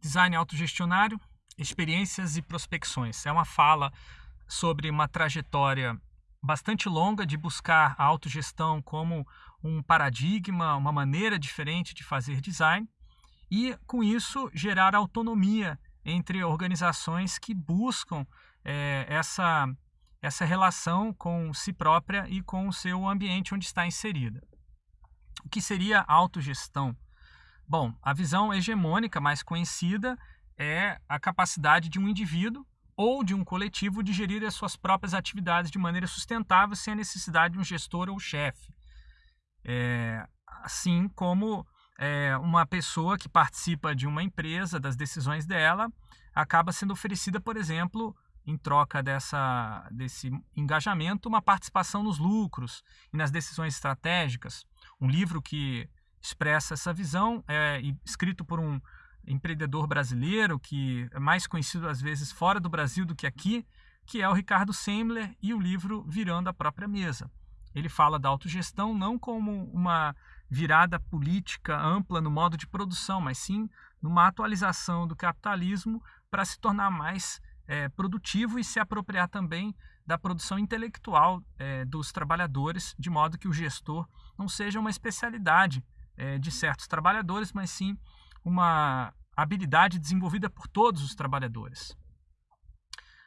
Design autogestionário, experiências e prospecções. É uma fala sobre uma trajetória bastante longa de buscar a autogestão como um paradigma, uma maneira diferente de fazer design e, com isso, gerar autonomia entre organizações que buscam é, essa, essa relação com si própria e com o seu ambiente onde está inserida. O que seria autogestão? Bom, a visão hegemônica mais conhecida é a capacidade de um indivíduo ou de um coletivo de gerir as suas próprias atividades de maneira sustentável sem a necessidade de um gestor ou chefe. É, assim como é, uma pessoa que participa de uma empresa, das decisões dela, acaba sendo oferecida, por exemplo, em troca dessa, desse engajamento, uma participação nos lucros e nas decisões estratégicas. Um livro que expressa essa visão é escrito por um empreendedor brasileiro que é mais conhecido às vezes fora do Brasil do que aqui, que é o Ricardo Semler e o livro Virando a Própria Mesa. Ele fala da autogestão não como uma virada política ampla no modo de produção, mas sim numa atualização do capitalismo para se tornar mais é, produtivo e se apropriar também da produção intelectual é, dos trabalhadores, de modo que o gestor não seja uma especialidade é, de certos trabalhadores, mas sim uma habilidade desenvolvida por todos os trabalhadores.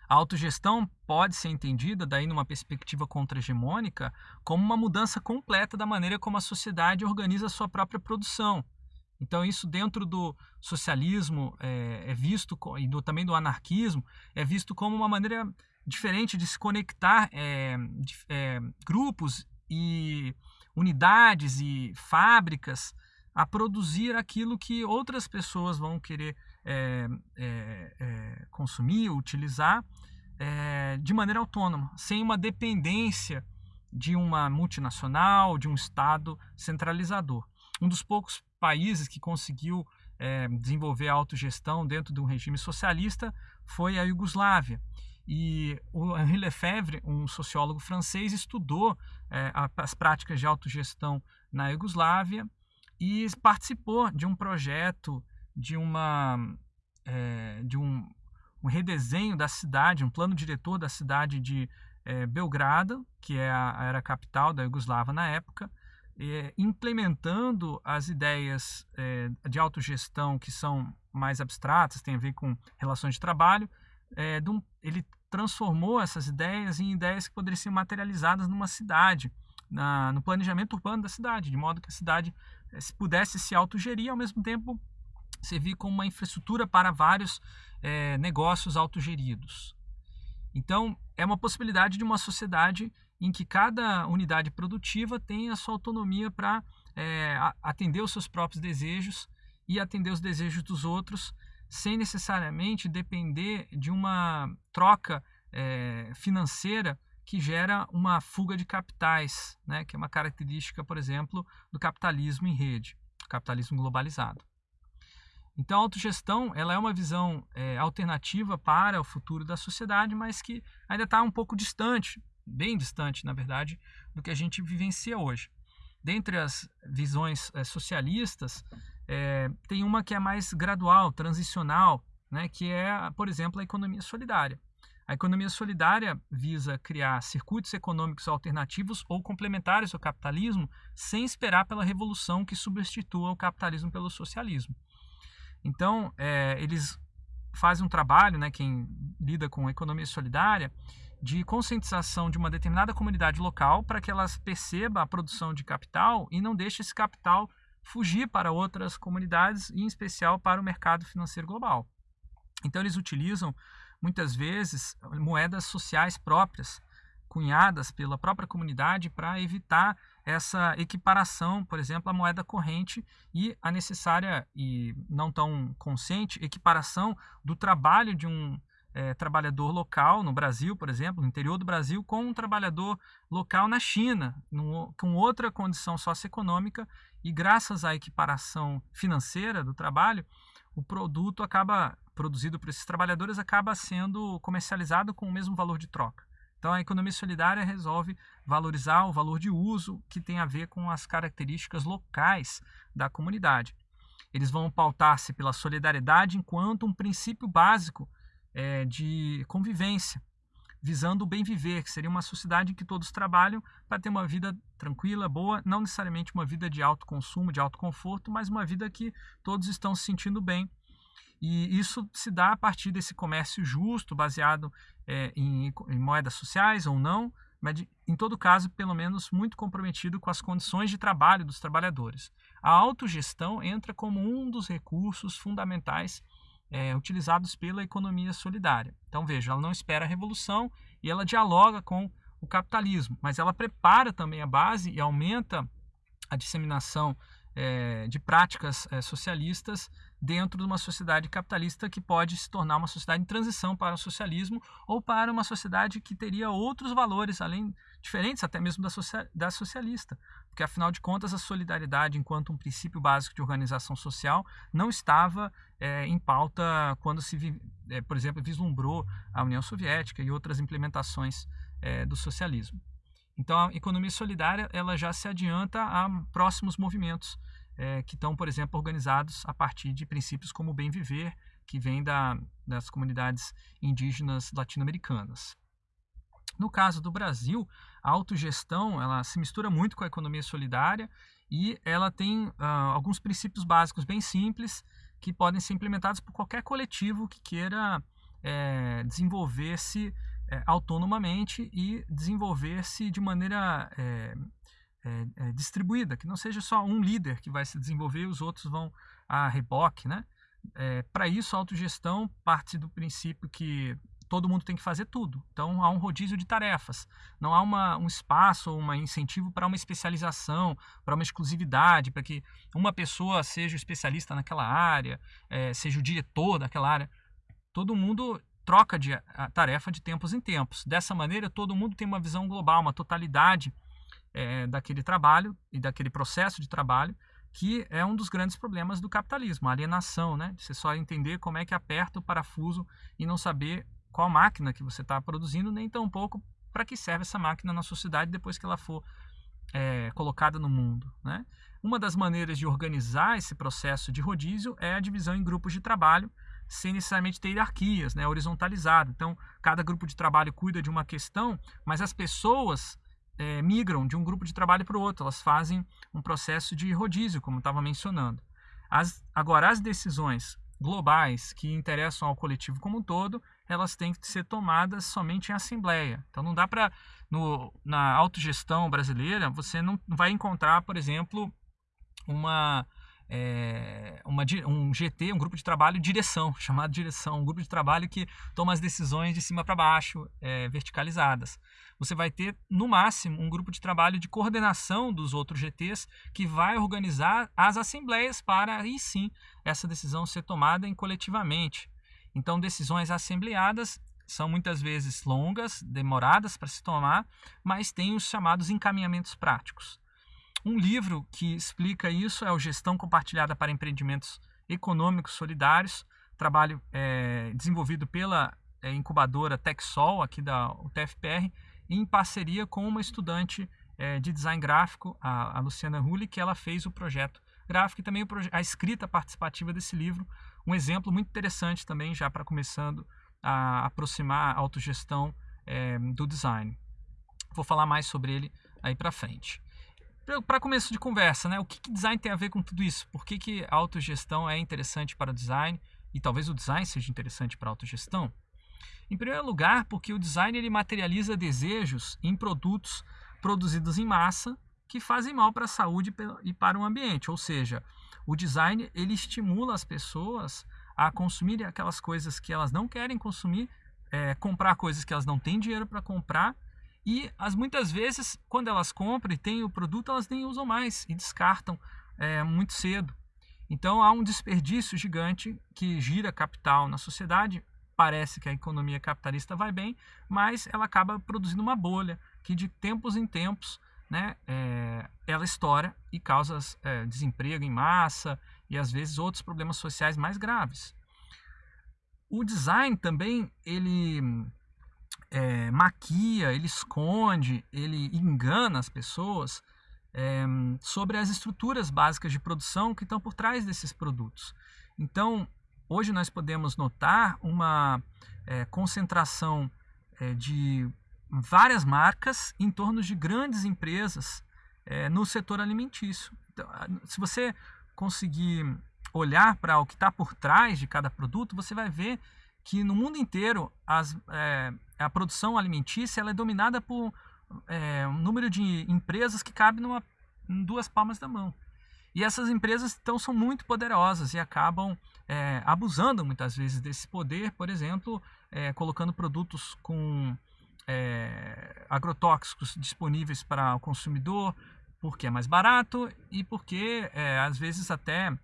A autogestão pode ser entendida, daí numa perspectiva contra-hegemônica, como uma mudança completa da maneira como a sociedade organiza a sua própria produção. Então isso dentro do socialismo é, é visto, e do, também do anarquismo, é visto como uma maneira diferente de se conectar é, de, é, grupos e unidades e fábricas a produzir aquilo que outras pessoas vão querer é, é, é, consumir, utilizar é, de maneira autônoma, sem uma dependência de uma multinacional, de um Estado centralizador. Um dos poucos países que conseguiu é, desenvolver a autogestão dentro de um regime socialista foi a Iugoslávia. E o Henri Lefebvre, um sociólogo francês, estudou é, as práticas de autogestão na Iugoslávia e participou de um projeto de uma é, de um, um, redesenho da cidade, um plano diretor da cidade de é, Belgrado, que é a, era a capital da Iugoslávia na época, é, implementando as ideias é, de autogestão que são mais abstratas, tem a ver com relações de trabalho, é, de um, ele transformou essas ideias em ideias que poderiam ser materializadas numa cidade, na, no planejamento urbano da cidade, de modo que a cidade eh, se pudesse se autogerir ao mesmo tempo servir como uma infraestrutura para vários é, negócios autogeridos. Então, é uma possibilidade de uma sociedade em que cada unidade produtiva tem a sua autonomia para é, atender os seus próprios desejos e atender os desejos dos outros, sem necessariamente depender de uma troca é, financeira que gera uma fuga de capitais, né, que é uma característica, por exemplo, do capitalismo em rede, capitalismo globalizado. Então, a autogestão ela é uma visão é, alternativa para o futuro da sociedade, mas que ainda está um pouco distante, bem distante, na verdade, do que a gente vivencia hoje. Dentre as visões é, socialistas, é, tem uma que é mais gradual, transicional, né, que é, por exemplo, a economia solidária. A economia solidária visa criar circuitos econômicos alternativos ou complementares ao capitalismo, sem esperar pela revolução que substitua o capitalismo pelo socialismo. Então, é, eles fazem um trabalho, né, quem lida com economia solidária, de conscientização de uma determinada comunidade local para que elas perceba a produção de capital e não deixe esse capital fugir para outras comunidades, em especial para o mercado financeiro global. Então, eles utilizam muitas vezes moedas sociais próprias, cunhadas pela própria comunidade para evitar essa equiparação, por exemplo, à moeda corrente e a necessária e não tão consciente equiparação do trabalho de um é, trabalhador local no Brasil, por exemplo, no interior do Brasil, com um trabalhador local na China, num, com outra condição socioeconômica, e graças à equiparação financeira do trabalho, o produto acaba produzido por esses trabalhadores acaba sendo comercializado com o mesmo valor de troca. Então, a economia solidária resolve valorizar o valor de uso que tem a ver com as características locais da comunidade. eles vão pautar-se pela solidariedade enquanto um princípio básico é, de convivência, visando o bem viver, que seria uma sociedade em que todos trabalham para ter uma vida tranquila, boa, não necessariamente uma vida de alto consumo, de alto conforto, mas uma vida que todos estão se sentindo bem. E isso se dá a partir desse comércio justo, baseado é, em, em moedas sociais ou não, mas de, em todo caso, pelo menos muito comprometido com as condições de trabalho dos trabalhadores. A autogestão entra como um dos recursos fundamentais é, utilizados pela economia solidária. Então, veja, ela não espera a revolução e ela dialoga com o capitalismo, mas ela prepara também a base e aumenta a disseminação é, de práticas é, socialistas dentro de uma sociedade capitalista que pode se tornar uma sociedade em transição para o socialismo ou para uma sociedade que teria outros valores, além diferentes até mesmo da, social, da socialista. Porque, afinal de contas, a solidariedade, enquanto um princípio básico de organização social, não estava é, em pauta quando se, é, por exemplo, vislumbrou a União Soviética e outras implementações é, do socialismo. Então, a economia solidária ela já se adianta a próximos movimentos é, que estão, por exemplo, organizados a partir de princípios como o bem viver, que vem da, das comunidades indígenas latino-americanas. No caso do Brasil, a autogestão ela se mistura muito com a economia solidária e ela tem uh, alguns princípios básicos bem simples que podem ser implementados por qualquer coletivo que queira é, desenvolver-se é, autonomamente e desenvolver-se de maneira é, é, é, distribuída, que não seja só um líder que vai se desenvolver e os outros vão a reboque. Né? É, Para isso, a autogestão parte do princípio que todo mundo tem que fazer tudo. Então, há um rodízio de tarefas. Não há uma, um espaço ou um incentivo para uma especialização, para uma exclusividade, para que uma pessoa seja o especialista naquela área, é, seja o diretor daquela área. Todo mundo troca de tarefa de tempos em tempos. Dessa maneira, todo mundo tem uma visão global, uma totalidade é, daquele trabalho e daquele processo de trabalho, que é um dos grandes problemas do capitalismo, a alienação, né? Você só entender como é que aperta o parafuso e não saber qual máquina que você está produzindo, nem tão pouco para que serve essa máquina na sociedade depois que ela for é, colocada no mundo, né? Uma das maneiras de organizar esse processo de rodízio é a divisão em grupos de trabalho, sem necessariamente ter hierarquias, né, horizontalizado. Então, cada grupo de trabalho cuida de uma questão, mas as pessoas é, migram de um grupo de trabalho para o outro, elas fazem um processo de rodízio, como estava mencionando. As, agora, as decisões globais que interessam ao coletivo como um todo, elas têm que ser tomadas somente em assembleia. Então não dá para na autogestão brasileira você não vai encontrar, por exemplo, uma é, uma, um GT, um grupo de trabalho direção, chamado direção, um grupo de trabalho que toma as decisões de cima para baixo, é, verticalizadas. Você vai ter, no máximo, um grupo de trabalho de coordenação dos outros GTs que vai organizar as assembleias para aí sim essa decisão ser tomada em coletivamente. Então, decisões assembleadas são muitas vezes longas, demoradas para se tomar, mas tem os chamados encaminhamentos práticos. Um livro que explica isso é o Gestão Compartilhada para Empreendimentos Econômicos Solidários, trabalho é, desenvolvido pela é, incubadora TechSol, aqui da UTFPR, em parceria com uma estudante é, de design gráfico, a, a Luciana Rulli, que ela fez o projeto gráfico e também a escrita participativa desse livro. Um exemplo muito interessante também, já para começando a aproximar a autogestão é, do design. Vou falar mais sobre ele aí para frente para começo de conversa, né? O que, que, design tem a ver com tudo isso? Por que, que a autogestão é interessante para o design? E talvez o design seja interessante para a autogestão? Em primeiro lugar, porque o design ele materializa desejos em produtos produzidos em massa que fazem mal para a saúde e para o ambiente. Ou seja, o design ele estimula as pessoas a consumirem aquelas coisas que elas não querem consumir, é, comprar coisas que elas não têm dinheiro para comprar e as muitas vezes, quando elas compram e têm o produto, elas nem usam mais e descartam é, muito cedo. Então há um desperdício gigante que gira capital na sociedade. Parece que a economia capitalista vai bem, mas ela acaba produzindo uma bolha que de tempos em tempos né, é, ela estoura e causa é, desemprego em massa e às vezes outros problemas sociais mais graves. O design também ele é, maquia, ele esconde, ele engana as pessoas é, sobre as estruturas básicas de produção que estão por trás desses produtos. Então, hoje nós podemos notar uma é, concentração é, de várias marcas em torno de grandes empresas é, no setor alimentício. Então, se você conseguir olhar para o que está por trás de cada produto, você vai ver que no mundo inteiro as, é, a produção alimentícia ela é dominada por é, um número de empresas que cabe numa, em duas palmas da mão. E essas empresas então são muito poderosas e acabam é, abusando muitas vezes desse poder, por exemplo, colocando produtos com agrotóxicos disponíveis para o consumidor, porque é mais barato e porque às vezes até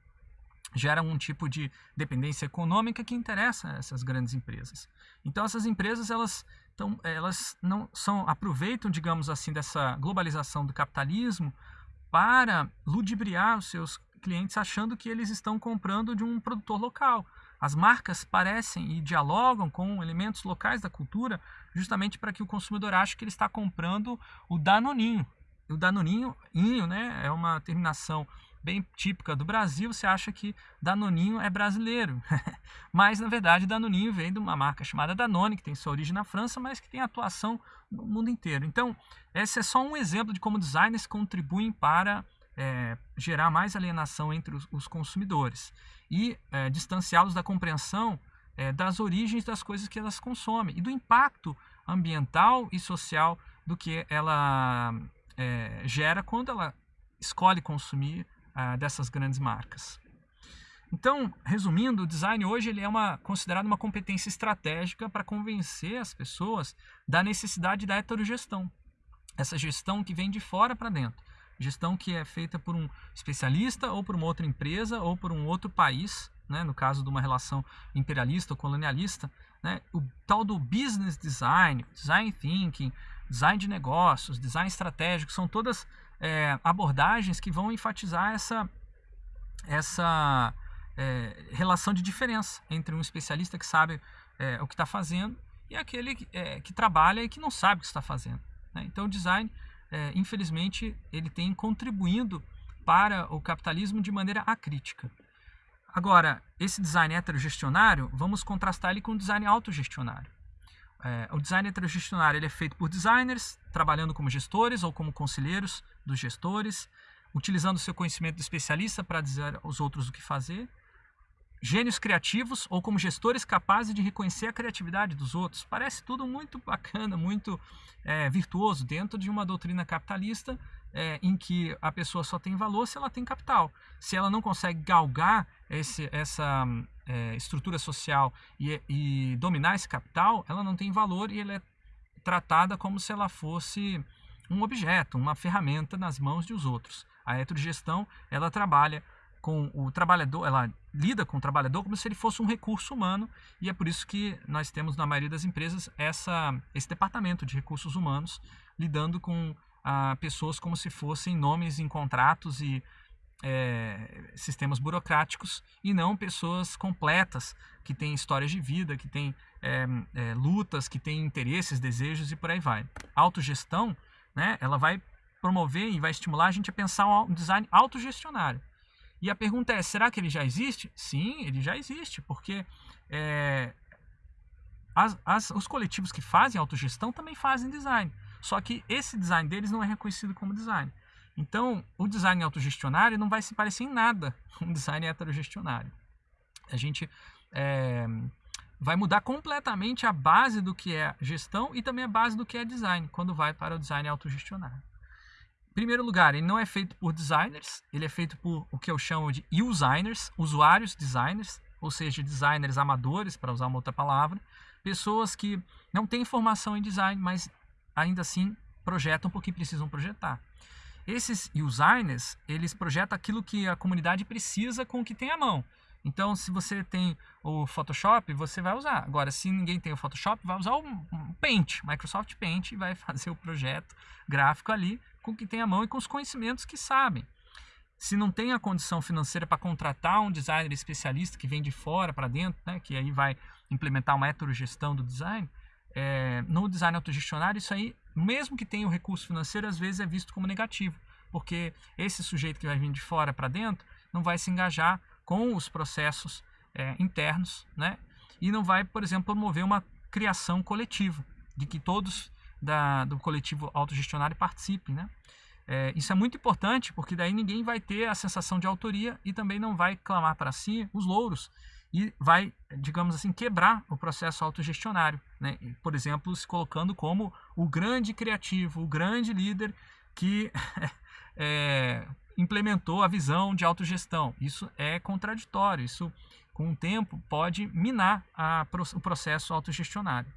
gera um tipo de dependência econômica que interessa essas grandes empresas. Então essas empresas elas então elas não são aproveitam digamos assim dessa globalização do capitalismo para ludibriar os seus clientes achando que eles estão comprando de um produtor local. As marcas parecem e dialogam com elementos locais da cultura justamente para que o consumidor ache que ele está comprando o Danoninho. O Danoninho, inho, né, é uma terminação bem típica do Brasil, você acha que Danoninho é brasileiro. mas, na verdade, Danoninho vem de uma marca chamada Danone, que tem sua origem na França, mas que tem atuação no mundo inteiro. Então, esse é só um exemplo de como designers contribuem para é, gerar mais alienação entre os, os consumidores e é, distanciá-los da compreensão é, das origens das coisas que elas consomem e do impacto ambiental e social do que ela é, gera quando ela escolhe consumir ah, dessas grandes marcas. Então, resumindo, o design hoje ele é uma, considerado uma competência estratégica para convencer as pessoas da necessidade da heterogestão. Essa gestão que vem de fora para dentro. Gestão que é feita por um especialista ou por uma outra empresa ou por um outro país, né? no caso de uma relação imperialista ou colonialista. Né? O tal do business design, design thinking, design de negócios, design estratégico, são todas é, abordagens que vão enfatizar essa, essa é, relação de diferença entre um especialista que sabe é, o que está fazendo e aquele que, é, que, trabalha e que não sabe o que está fazendo. Né? Então o design, é, infelizmente, ele tem contribuindo para o capitalismo de maneira acrítica. Agora, esse design heterogestionário, vamos contrastar ele com o design autogestionário. É, o design heterogestionário ele é feito por designers, trabalhando como gestores ou como conselheiros dos gestores, utilizando seu conhecimento especialista para dizer aos outros o que fazer. Gênios criativos ou como gestores capazes de reconhecer a criatividade dos outros. Parece tudo muito bacana, muito é, virtuoso dentro de uma doutrina capitalista é, em que a pessoa só tem valor se ela tem capital. Se ela não consegue galgar esse, essa é, estrutura social e, e, dominar esse capital, ela não tem valor e ela é tratada como se ela fosse um objeto, uma ferramenta nas mãos dos outros. A heterogestão, ela trabalha com o trabalhador, ela lida com o trabalhador como se ele fosse um recurso humano e é por isso que nós temos na maioria das empresas essa, esse departamento de recursos humanos lidando com ah, pessoas como se fossem nomes em contratos e é, sistemas burocráticos e não pessoas completas que têm histórias de vida, que têm é, é, lutas, que têm interesses, desejos e por aí vai. Autogestão, né, ela vai promover e vai estimular a gente a pensar um design autogestionário. E a pergunta é, será que ele já existe? Sim, ele já existe, porque é, as, as, os coletivos que fazem autogestão também fazem design. Só que esse design deles não é reconhecido como design. Então, o design autogestionário não vai se parecer em nada com um design heterogestionário. A gente é, vai mudar completamente a base do que é gestão e também a base do que é design, quando vai para o design autogestionário. Em primeiro lugar, ele não é feito por designers, ele é feito por o que eu chamo de users, usuários designers, ou seja, designers amadores, para usar uma outra palavra, pessoas que não têm formação em design, mas ainda assim projetam porque precisam projetar. Esses users, eles projetam aquilo que a comunidade precisa com o que tem à mão. Então, se você tem o Photoshop, você vai usar. Agora, se ninguém tem o Photoshop, vai usar o Paint, Microsoft Paint, e vai fazer o projeto gráfico ali com o que tem à mão e com os conhecimentos que sabem. Se não tem a condição financeira para contratar um designer especialista que vem de fora para dentro, né, que aí vai implementar uma heterogestão do design, é, no design autogestionário, isso aí, mesmo que tenha o recurso financeiro, às vezes é visto como negativo. porque esse sujeito que vai vir de fora para dentro não vai se engajar com os processos é, internos, né? E não vai, por exemplo, promover uma criação coletiva, de que todos da, do coletivo autogestionário participem, né? É, isso é muito importante porque daí ninguém vai ter a sensação de autoria e também não vai clamar para si os louros e vai, digamos assim, quebrar o processo autogestionário. Né? Por exemplo, se colocando como o grande criativo, o grande líder que é, implementou a visão de autogestão. Isso é contraditório, isso com o tempo pode minar a, o processo autogestionário.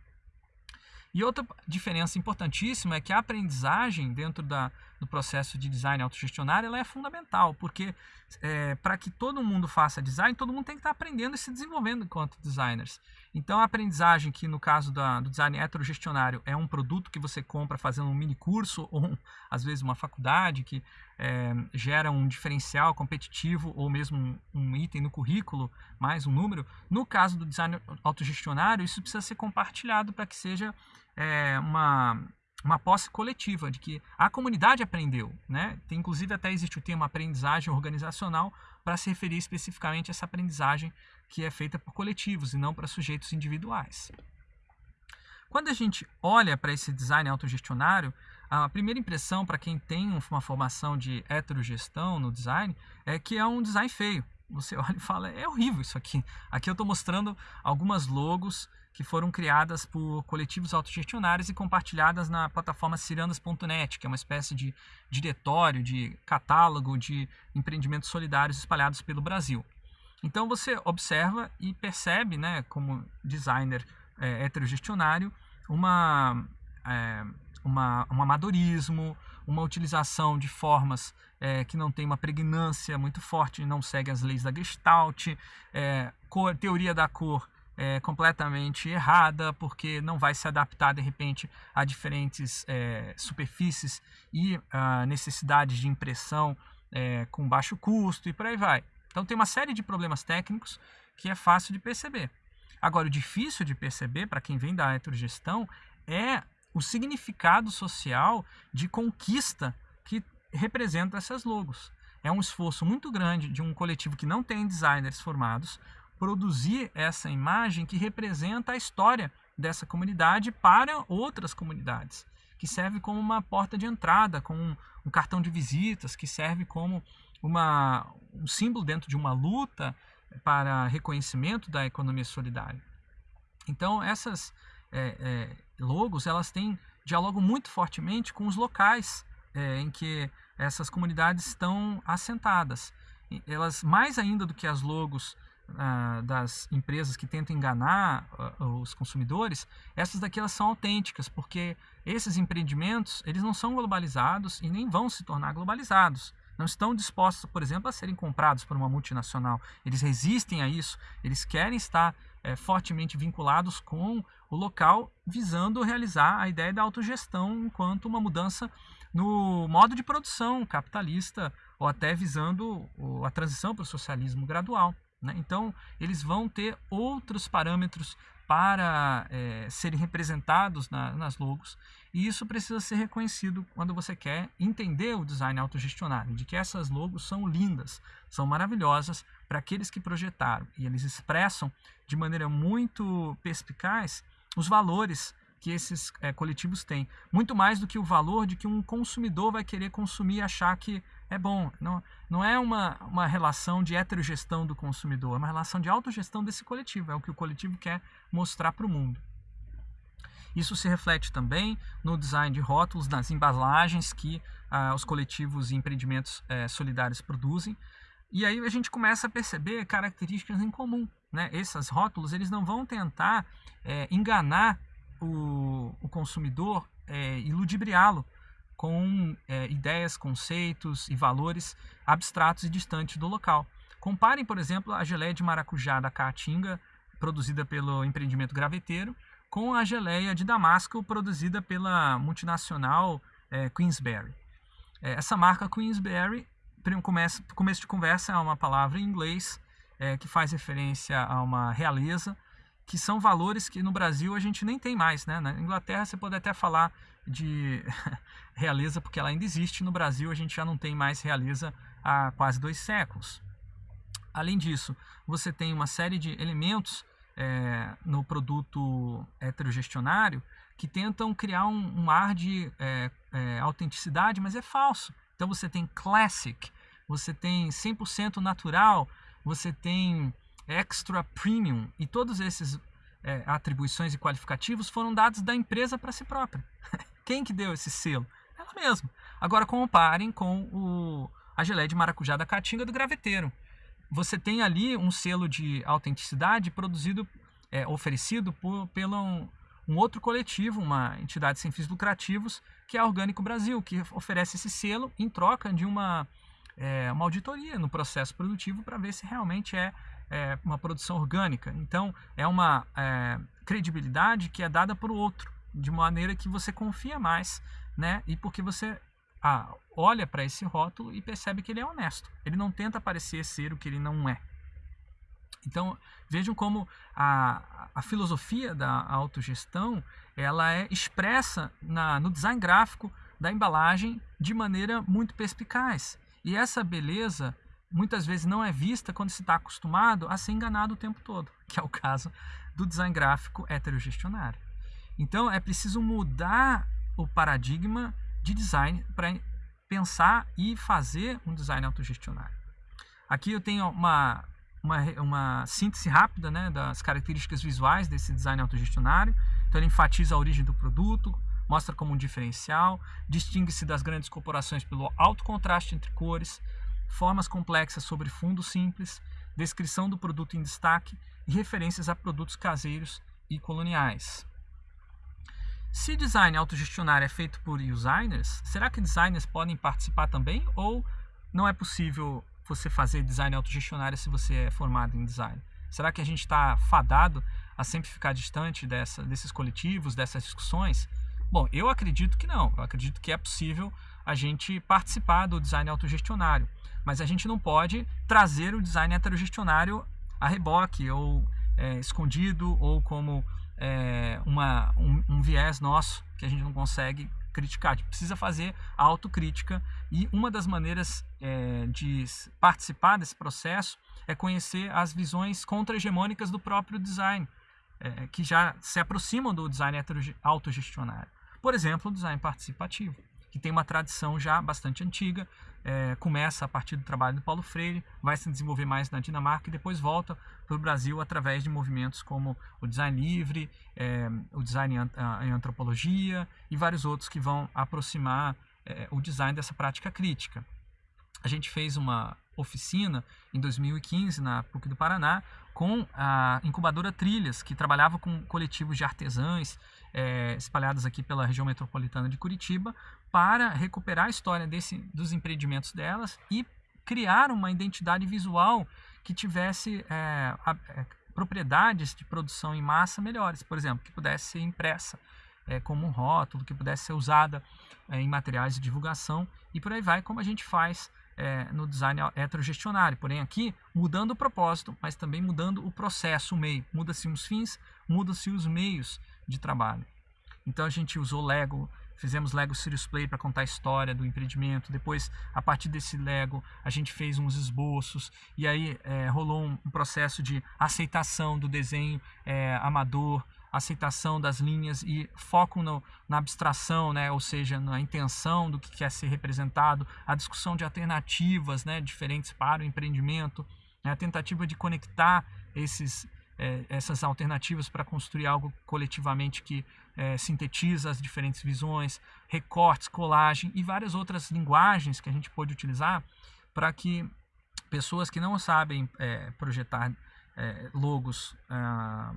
E outra diferença importantíssima é que a aprendizagem dentro da, do processo de design autogestionário ela é fundamental, porque é, para que todo mundo faça design, todo mundo tem que estar aprendendo e se desenvolvendo enquanto designers. Então a aprendizagem que no caso da, do design heterogestionário é um produto que você compra fazendo um mini curso ou às vezes uma faculdade que é, gera um diferencial competitivo ou mesmo um, um item no currículo, mais um número. No caso do design autogestionário, isso precisa ser compartilhado para que seja é, uma, uma posse coletiva, de que a comunidade aprendeu. Né? Tem, inclusive até existe o termo aprendizagem organizacional para se referir especificamente a essa aprendizagem que é feita por coletivos e não para sujeitos individuais. Quando a gente olha para esse design autogestionário, a primeira impressão para quem tem uma formação de heterogestão no design é que é um design feio. Você olha e fala, é horrível isso aqui. Aqui eu estou mostrando algumas logos que foram criadas por coletivos autogestionários e compartilhadas na plataforma ciranas.net, que é uma espécie de diretório, de catálogo de empreendimentos solidários espalhados pelo Brasil. Então você observa e percebe, né, como designer é, heterogestionário, uma, é, uma, um amadorismo, uma utilização de formas é, que não tem uma pregnância muito forte, não segue as leis da Gestalt, é, teoria da cor é, completamente errada, porque não vai se adaptar de repente a diferentes é, superfícies e a necessidades de impressão é, com baixo custo e por aí vai. Então tem uma série de problemas técnicos que é fácil de perceber. Agora, o difícil de perceber para quem vem da heterogestão é o significado social de conquista que representa essas logos. É um esforço muito grande de um coletivo que não tem designers formados, produzir essa imagem que representa a história dessa comunidade para outras comunidades, que serve como uma porta de entrada, como um, cartão de visitas, que serve como uma, um símbolo dentro de uma luta para reconhecimento da economia solidária. Então essas é, é, logos elas têm diálogo muito fortemente com os locais é, em que essas comunidades estão assentadas. Elas mais ainda do que as logos ah, das empresas que tentam enganar uh, os consumidores, essas daqui elas são autênticas, porque esses empreendimentos eles não são globalizados e nem vão se tornar globalizados. Não estão dispostos, por exemplo, a serem comprados por uma multinacional. Eles resistem a isso, eles querem estar é, fortemente vinculados com o local, visando realizar a ideia da autogestão enquanto uma mudança no modo de produção capitalista ou até visando a transição para o socialismo gradual. Né? Então, eles vão ter outros parâmetros para é, serem representados na, nas logos e isso precisa ser reconhecido quando você quer entender o design autogestionário, de que essas logos são lindas, são maravilhosas para aqueles que projetaram e eles expressam de maneira muito perspicaz os valores que esses é, coletivos têm, muito mais do que o valor de que um consumidor vai querer consumir e achar que é bom. Não, não é uma, uma relação de heterogestão do consumidor, é uma relação de autogestão desse coletivo. É o que o coletivo quer mostrar para o mundo. Isso se reflete também no design de rótulos, nas embalagens que ah, os coletivos e empreendimentos eh, solidários produzem. E aí a gente começa a perceber características em comum. Né? Esses rótulos eles não vão tentar eh, enganar o, o consumidor eh, e ludibriá-lo com é, ideias, conceitos e valores abstratos e distantes do local. Comparem, por exemplo, a geleia de maracujá da Caatinga, produzida pelo empreendimento Graveteiro, com a geleia de Damasco, produzida pela multinacional é, Queensberry. É, essa marca Queensberry, começo, começo de conversa, é uma palavra em inglês é, que faz referência a uma realeza que são valores que no Brasil a gente nem tem mais. Né? Na Inglaterra você pode até falar de realeza porque ela ainda existe, no Brasil a gente já não tem mais realeza há quase dois séculos. Além disso, você tem uma série de elementos é, no produto heterogestionário que tentam criar um, um ar de é, é, autenticidade, mas é falso. Então você tem classic, você tem 100% natural, você tem extra premium e todos esses é, atribuições e qualificativos foram dados da empresa para si própria. Quem que deu esse selo? Ela mesma. Agora comparem com o, a geleia de maracujá da Caatinga do Graveteiro. Você tem ali um selo de autenticidade produzido, é, oferecido por, pelo um, um outro coletivo, uma entidade sem fins lucrativos, que é a Orgânico Brasil, que oferece esse selo em troca de uma, é, uma auditoria no processo produtivo para ver se realmente é, é, uma produção orgânica. Então, é uma é, credibilidade que é dada por outro, de maneira que você confia mais, né? E porque você ah, olha para esse rótulo e percebe que ele é honesto. Ele não tenta parecer ser o que ele não é. Então, vejam como a, a filosofia da autogestão ela é expressa na, no design gráfico da embalagem de maneira muito perspicaz. E essa beleza muitas vezes não é vista quando se está acostumado a ser enganado o tempo todo, que é o caso do design gráfico heterogestionário. Então, é preciso mudar o paradigma de design para pensar e fazer um design autogestionário. Aqui eu tenho uma, uma, uma síntese rápida né, das características visuais desse design autogestionário. Então ele enfatiza a origem do produto, mostra como um diferencial, distingue-se das grandes corporações pelo alto contraste entre cores, formas complexas sobre fundo simples, descrição do produto em destaque e referências a produtos caseiros e coloniais. Se design autogestionário é feito por designers, será que designers podem participar também? Ou não é possível você fazer design autogestionário se você é formado em design? Será que a gente está fadado a sempre ficar distante dessa, desses coletivos, dessas discussões? Bom, eu acredito que não. Eu acredito que é possível a gente participar do design autogestionário. Mas a gente não pode trazer o design heterogestionário a reboque, ou é, escondido, ou como é, uma, um, um viés nosso que a gente não consegue criticar, a gente precisa fazer a autocrítica e uma das maneiras é, de participar desse processo é conhecer as visões contra-hegemônicas do próprio design, é, que já se aproximam do design autogestionário. Por exemplo, o design participativo que tem uma tradição já bastante antiga, é, começa a partir do trabalho do Paulo Freire, vai se desenvolver mais na Dinamarca e depois volta para o Brasil através de movimentos como o design livre, é, o design em antropologia e vários outros que vão aproximar é, o design dessa prática crítica. A gente fez uma oficina em 2015 na PUC do Paraná com a incubadora Trilhas, que trabalhava com coletivos de artesãs é, espalhados aqui pela região metropolitana de Curitiba, para recuperar a história desse, dos empreendimentos delas e criar uma identidade visual que tivesse é, a, é, propriedades de produção em massa melhores, por exemplo, que pudesse ser impressa é, como um rótulo, que pudesse ser usada é, em materiais de divulgação e por aí vai, como a gente faz é, no design heterogestionário. Porém, aqui mudando o propósito, mas também mudando o processo, o meio. Muda-se os fins, muda-se os meios de trabalho. Então a gente usou Lego, fizemos Lego Serious Play para contar a história do empreendimento. Depois, a partir desse Lego, a gente fez uns esboços e aí é, rolou um, processo de aceitação do desenho é, amador, aceitação das linhas e foco no, na abstração, né, ou seja, na intenção do que quer ser representado, a discussão de alternativas né, diferentes para o empreendimento, né, a tentativa de conectar esses, é, essas alternativas para construir algo coletivamente que é, sintetiza as diferentes visões, recortes, colagem e várias outras linguagens que a gente pode utilizar para que pessoas que não sabem é, projetar é, logos ah,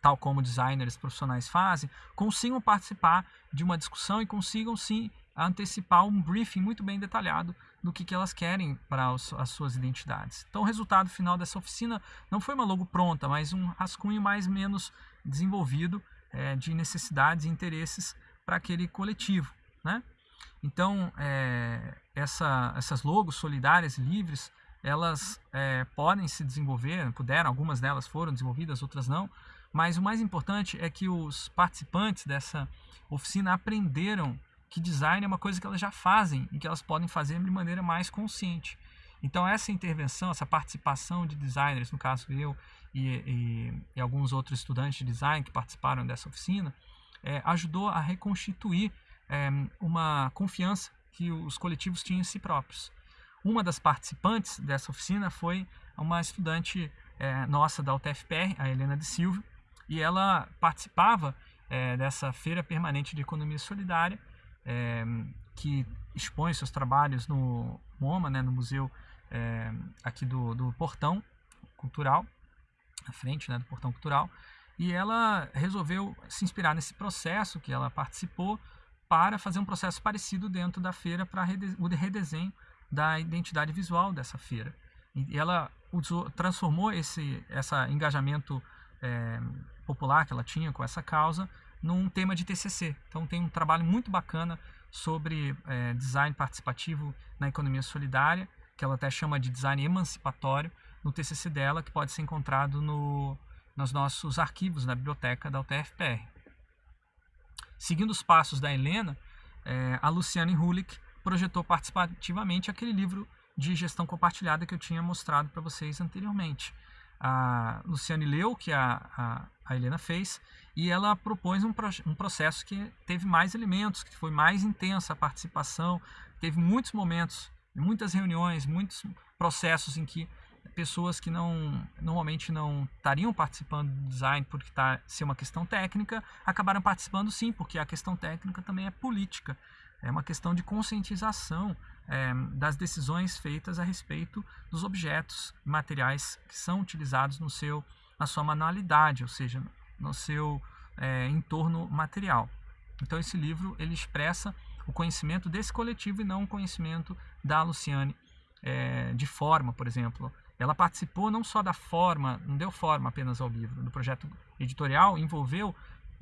tal como designers profissionais fazem, consigam participar de uma discussão e consigam sim antecipar um briefing muito bem detalhado do que, que elas querem para as suas identidades. Então o resultado final dessa oficina não foi uma logo pronta, mas um rascunho mais menos desenvolvido é, de necessidades e interesses para aquele coletivo. Né? Então é, essa, essas logos solidárias e livres elas é, podem se desenvolver, puderam, algumas delas foram desenvolvidas, outras não, mas o mais importante é que os participantes dessa oficina aprenderam que design é uma coisa que elas já fazem e que elas podem fazer de maneira mais consciente. Então essa intervenção, essa participação de designers, no caso eu e, e, e alguns outros estudantes de design que participaram dessa oficina, é, ajudou a reconstituir é, uma confiança que os coletivos tinham em si próprios. Uma das participantes dessa oficina foi uma estudante é, nossa da UTFPR, a Helena de Silva, e ela participava é, dessa feira permanente de economia solidária, é, que expõe seus trabalhos no MoMA, né, no museu é, aqui do, do Portão Cultural, à frente né, do Portão Cultural, e ela resolveu se inspirar nesse processo que ela participou para fazer um processo parecido dentro da feira para o redesenho da identidade visual dessa feira. E ela usou, transformou esse essa engajamento é, popular que ela tinha com essa causa num tema de TCC. Então tem um trabalho muito bacana sobre é, design participativo na economia solidária, que ela até chama de design emancipatório, no TCC dela, que pode ser encontrado no, nos nossos arquivos na biblioteca da UTFPR. Seguindo os passos da Helena, é, a Luciane Hulick projetou participativamente aquele livro de gestão compartilhada que eu tinha mostrado para vocês anteriormente. A Luciane leu o que a, a, a Helena fez e ela propôs um, um processo que teve mais elementos, que foi mais intensa a participação, teve muitos momentos, muitas reuniões, muitos processos em que pessoas que não normalmente não estariam participando do design porque está ser uma questão técnica acabaram participando sim porque a questão técnica também é política. É uma questão de conscientização é, das decisões feitas a respeito dos objetos materiais que são utilizados no seu, na sua manualidade, ou seja, no seu é, entorno material. Então esse livro ele expressa o conhecimento desse coletivo e não o conhecimento da Luciane é, de forma, por exemplo. Ela participou não só da forma, não deu forma apenas ao livro, do projeto editorial, envolveu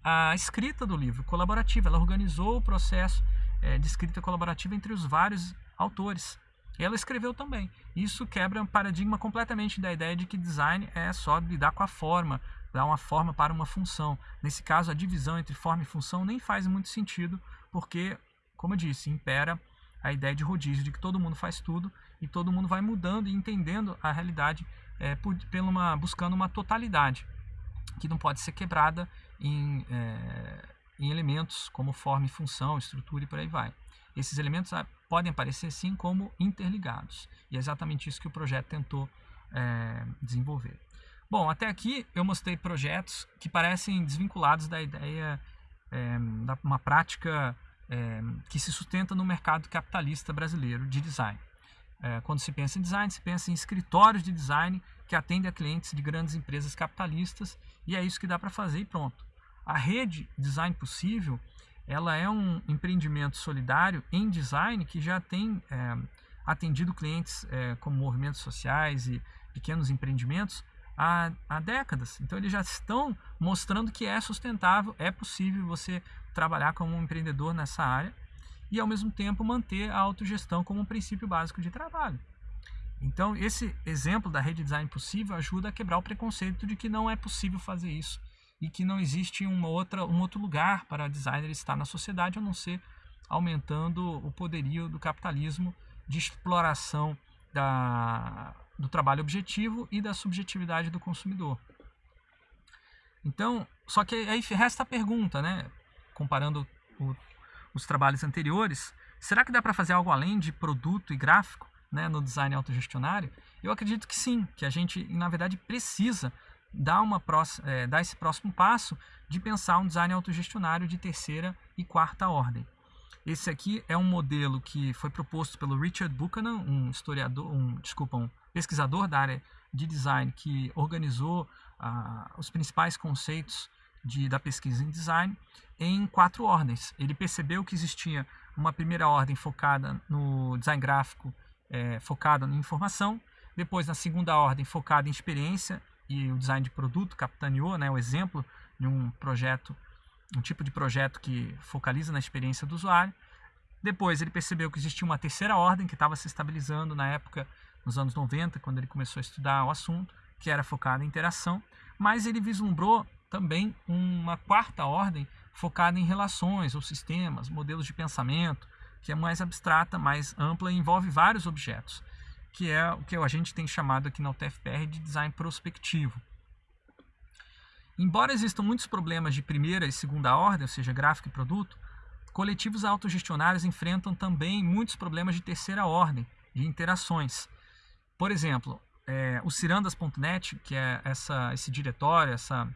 a escrita do livro colaborativa. Ela organizou o processo é, de escrita colaborativa entre os vários autores. Ela escreveu também. Isso quebra um paradigma completamente da ideia de que design é só lidar com a forma, dar uma forma para uma função. Nesse caso, a divisão entre forma e função nem faz muito sentido, porque, como eu disse, impera a ideia de rodízio, de que todo mundo faz tudo e todo mundo vai mudando e entendendo a realidade é, por, pela uma, buscando uma totalidade, que não pode ser quebrada em, é, em elementos como forma e função, estrutura e por aí vai. Esses elementos ah, podem aparecer sim como interligados. E é exatamente isso que o projeto tentou é, desenvolver. Bom, até aqui eu mostrei projetos que parecem desvinculados da ideia é, da uma prática é, que se sustenta no mercado capitalista brasileiro de design. É, quando se pensa em design, se pensa em escritórios de design que atendem a clientes de grandes empresas capitalistas e é isso que dá para fazer e pronto. A rede Design Possível ela é um empreendimento solidário em design que já tem atendido clientes como movimentos sociais e pequenos empreendimentos há, há décadas. Então eles já estão mostrando que é sustentável, é possível você trabalhar como um empreendedor nessa área e ao mesmo tempo manter a autogestão como um princípio básico de trabalho. Então esse exemplo da rede design possível ajuda a quebrar o preconceito de que não é possível fazer isso e que não existe uma outra, um outro lugar para designer estar na sociedade a não ser aumentando o poderio do capitalismo de exploração da, do trabalho objetivo e da subjetividade do consumidor. Então, só que aí resta a pergunta, né? Comparando o, os trabalhos anteriores, será que dá para fazer algo além de produto e gráfico né, no design autogestionário? Eu acredito que sim, que a gente, na verdade, precisa dar, uma é, dar esse próximo passo de pensar um design autogestionário de terceira e quarta ordem. Esse aqui é um modelo que foi proposto pelo Richard Buchanan, um historiador, um, desculpa, um pesquisador da área de design que organizou ah, os principais conceitos de, da pesquisa em design em quatro ordens. Ele percebeu que existia uma primeira ordem focada no design gráfico, é, focada na informação, depois na segunda ordem focada em experiência e o design de produto capitaneou né, o exemplo de um projeto, um tipo de projeto que focaliza na experiência do usuário. Depois ele percebeu que existia uma terceira ordem que estava se estabilizando na época nos anos 90, quando ele começou a estudar o assunto, que era focado em interação, mas ele vislumbrou também uma quarta ordem focada em relações ou sistemas, modelos de pensamento, que é mais abstrata, mais ampla e envolve vários objetos, que é o que a gente tem chamado aqui na UTFPR de design prospectivo. Embora existam muitos problemas de primeira e segunda ordem, ou seja, gráfico e produto, coletivos autogestionários enfrentam também muitos problemas de terceira ordem, de interações. Por exemplo, é, o cirandas.net, que é essa, esse diretório, essa,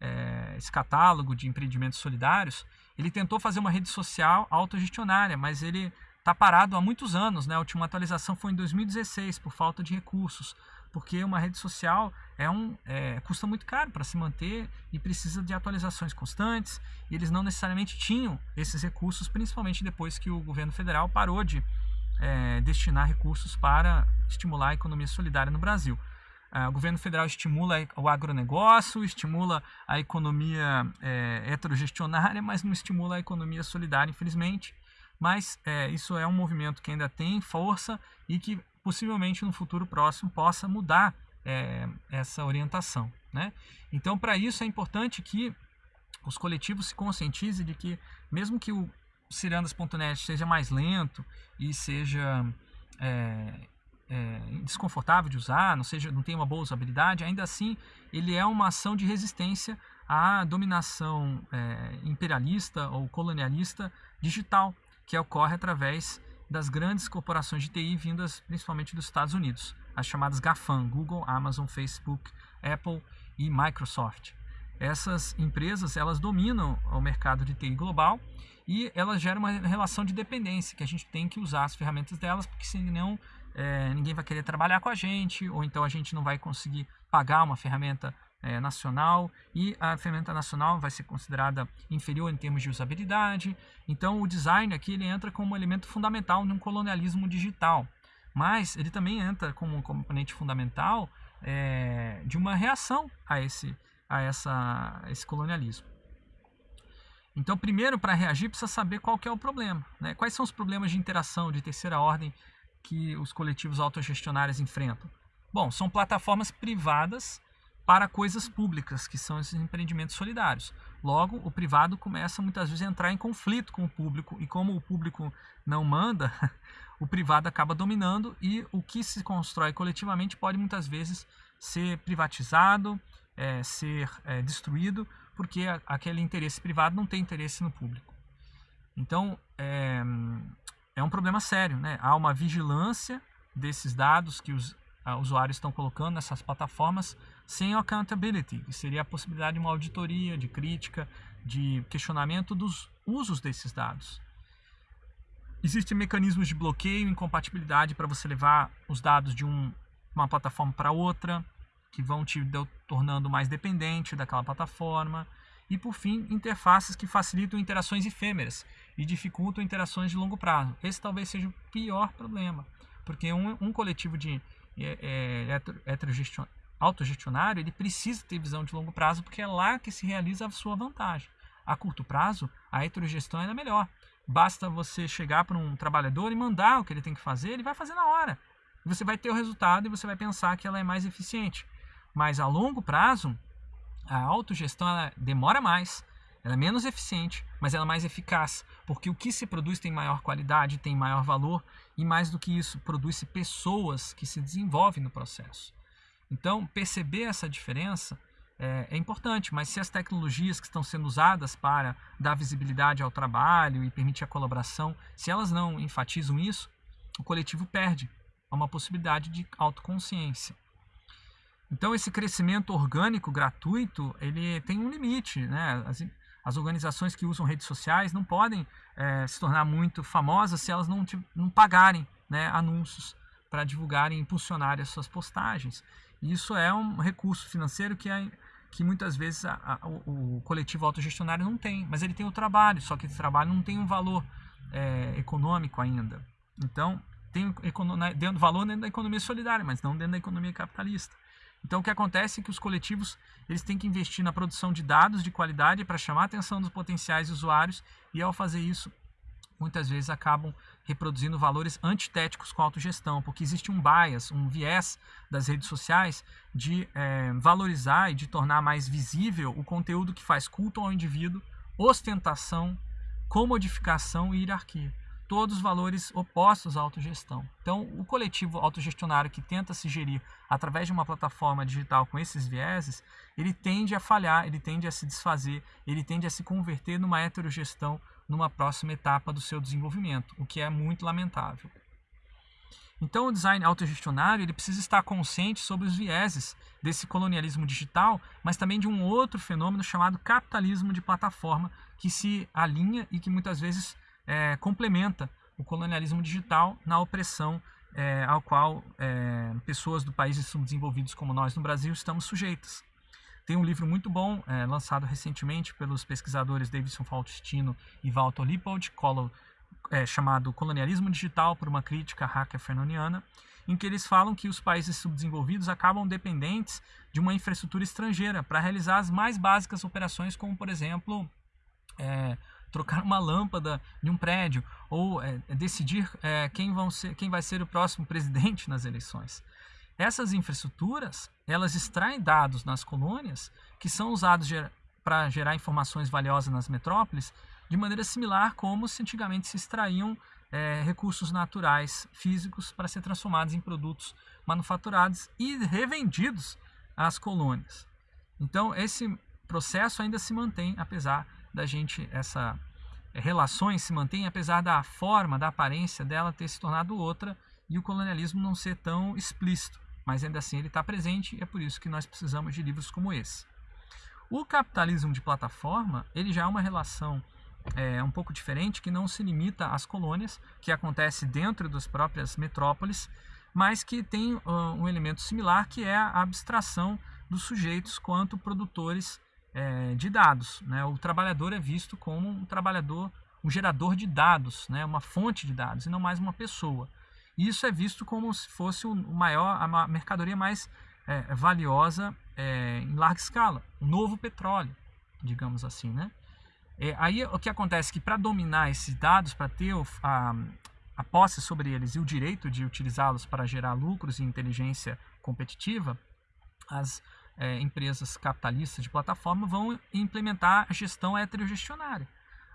é, esse catálogo de empreendimentos solidários, ele tentou fazer uma rede social autogestionária, mas ele está parado há muitos anos. Né? A última atualização foi em 2016, por falta de recursos, porque uma rede social é um, é, custa muito caro para se manter e precisa de atualizações constantes. E eles não necessariamente tinham esses recursos, principalmente depois que o governo federal parou de é, destinar recursos para estimular a economia solidária no Brasil. É, o governo federal estimula o agronegócio, estimula a economia é, heterogestionária, mas não estimula a economia solidária, infelizmente. Mas é, isso é um movimento que ainda tem força e que possivelmente no futuro próximo possa mudar é, essa orientação. Né? Então, para isso é importante que os coletivos se conscientizem de que, mesmo que o cirandas.net seja mais lento e seja é, é, desconfortável de usar, não, seja, não tenha uma boa usabilidade, ainda assim ele é uma ação de resistência à dominação é, imperialista ou colonialista digital que ocorre através das grandes corporações de TI vindas principalmente dos Estados Unidos, as chamadas GAFAM, Google, Amazon, Facebook, Apple e Microsoft. Essas empresas elas dominam o mercado de TI global e elas geram uma relação de dependência que a gente tem que usar as ferramentas delas porque senão é, ninguém vai querer trabalhar com a gente ou então a gente não vai conseguir pagar uma ferramenta é, nacional e a ferramenta nacional vai ser considerada inferior em termos de usabilidade. Então o design aqui ele entra como elemento fundamental num colonialismo digital, mas ele também entra como um componente fundamental é, de uma reação a esse, a essa, a esse colonialismo. Então, primeiro, para reagir, precisa saber qual é o problema. Né? Quais são os problemas de interação de terceira ordem que os coletivos autogestionários enfrentam? Bom, são plataformas privadas para coisas públicas, que são esses empreendimentos solidários. Logo, o privado começa muitas vezes a entrar em conflito com o público, e como o público não manda, o privado acaba dominando e o que se constrói coletivamente pode muitas vezes ser privatizado, é, ser é, destruído, porque aquele interesse privado não tem interesse no público. Então, é, é um problema sério. Né? Há uma vigilância desses dados que os usuários estão colocando nessas plataformas sem accountability, que seria a possibilidade de uma auditoria, de crítica, de questionamento dos usos desses dados. Existem mecanismos de bloqueio incompatibilidade para você levar os dados de um, uma plataforma para outra que vão te tornando mais dependente daquela plataforma. E por fim, interfaces que facilitam interações efêmeras e dificultam interações de longo prazo. Esse talvez seja o pior problema, porque um, um coletivo de é, é, autogestionário ele precisa ter visão de longo prazo, porque é lá que se realiza a sua vantagem. A curto prazo, a heterogestão é melhor. Basta você chegar para um trabalhador e mandar o que ele tem que fazer, ele vai fazer na hora. Você vai ter o resultado e você vai pensar que ela é mais eficiente. Mas a longo prazo, a autogestão ela demora mais, ela é menos eficiente, mas ela é mais eficaz, porque o que se produz tem maior qualidade, tem maior valor e mais do que isso, produz-se pessoas que se desenvolvem no processo. Então, perceber essa diferença é, é, importante, mas se as tecnologias que estão sendo usadas para dar visibilidade ao trabalho e permitir a colaboração, se elas não enfatizam isso, o coletivo perde uma possibilidade de autoconsciência. Então esse crescimento orgânico gratuito ele tem um limite, né? As, as organizações que usam redes sociais não podem é, se tornar muito famosas se elas não, não pagarem né, anúncios para divulgarem e impulsionarem as suas postagens. Isso é um recurso financeiro que, é, que muitas vezes a, a, o, o, coletivo autogestionário não tem, mas ele tem o trabalho, só que esse trabalho não tem um valor é, econômico ainda. Então, tem dentro, valor dentro da economia solidária, mas não dentro da economia capitalista. Então o que acontece é que os coletivos eles têm que investir na produção de dados de qualidade para chamar a atenção dos potenciais usuários e ao fazer isso muitas vezes acabam reproduzindo valores antitéticos com a autogestão, porque existe um bias, um viés das redes sociais de é, valorizar e de tornar mais visível o conteúdo que faz culto ao indivíduo, ostentação, comodificação e hierarquia. Todos valores opostos à autogestão. Então, o coletivo autogestionário que tenta se gerir através de uma plataforma digital com esses vieses, ele tende a falhar, ele tende a se desfazer, ele tende a se converter numa heterogestão numa próxima etapa do seu desenvolvimento, o que é muito lamentável. Então, o design autogestionário ele precisa estar consciente sobre os vieses desse colonialismo digital, mas também de um outro fenômeno chamado capitalismo de plataforma, que se alinha e que muitas vezes é, complementa o colonialismo digital na opressão é, ao qual é, pessoas do países subdesenvolvidos como nós no Brasil estamos sujeitas. Tem um livro muito bom, é, lançado recentemente pelos pesquisadores Davidson Faustino e Walter Lippold, é, chamado Colonialismo Digital por uma Crítica Hacker Fernoniana, em que eles falam que os países subdesenvolvidos acabam dependentes de uma infraestrutura estrangeira para realizar as mais básicas operações, como, por exemplo, é, trocar uma lâmpada de um prédio ou é, decidir é, quem, vão ser, quem vai ser o próximo presidente nas eleições. Essas infraestruturas, elas extraem dados nas colônias que são usados ger para gerar informações valiosas nas metrópoles, de maneira similar como se antigamente se extraíam é, recursos naturais físicos para ser transformados em produtos manufaturados e revendidos às colônias. Então, esse processo ainda se mantém, apesar da gente, essa é, relações se mantém, apesar da forma, da aparência dela ter se tornado outra e o colonialismo não ser tão explícito mas ainda assim ele está presente e é por isso que nós precisamos de livros como esse. O capitalismo de plataforma ele já é uma relação é, um pouco diferente que não se limita às colônias, que acontece dentro das próprias metrópoles, mas que tem uh, um elemento similar que é a abstração dos sujeitos quanto produtores é, de dados. Né? O trabalhador é visto como um trabalhador, um gerador de dados, né? uma fonte de dados, e não mais uma pessoa. E isso é visto como se fosse o maior, a mercadoria mais é, valiosa é, em larga escala, o novo petróleo, digamos assim, né? É, aí o que acontece é que para dominar esses dados, para ter a, a posse sobre eles e o direito de utilizá-los para gerar lucros e inteligência competitiva, as é, empresas capitalistas de plataforma vão implementar a gestão heterogestionária.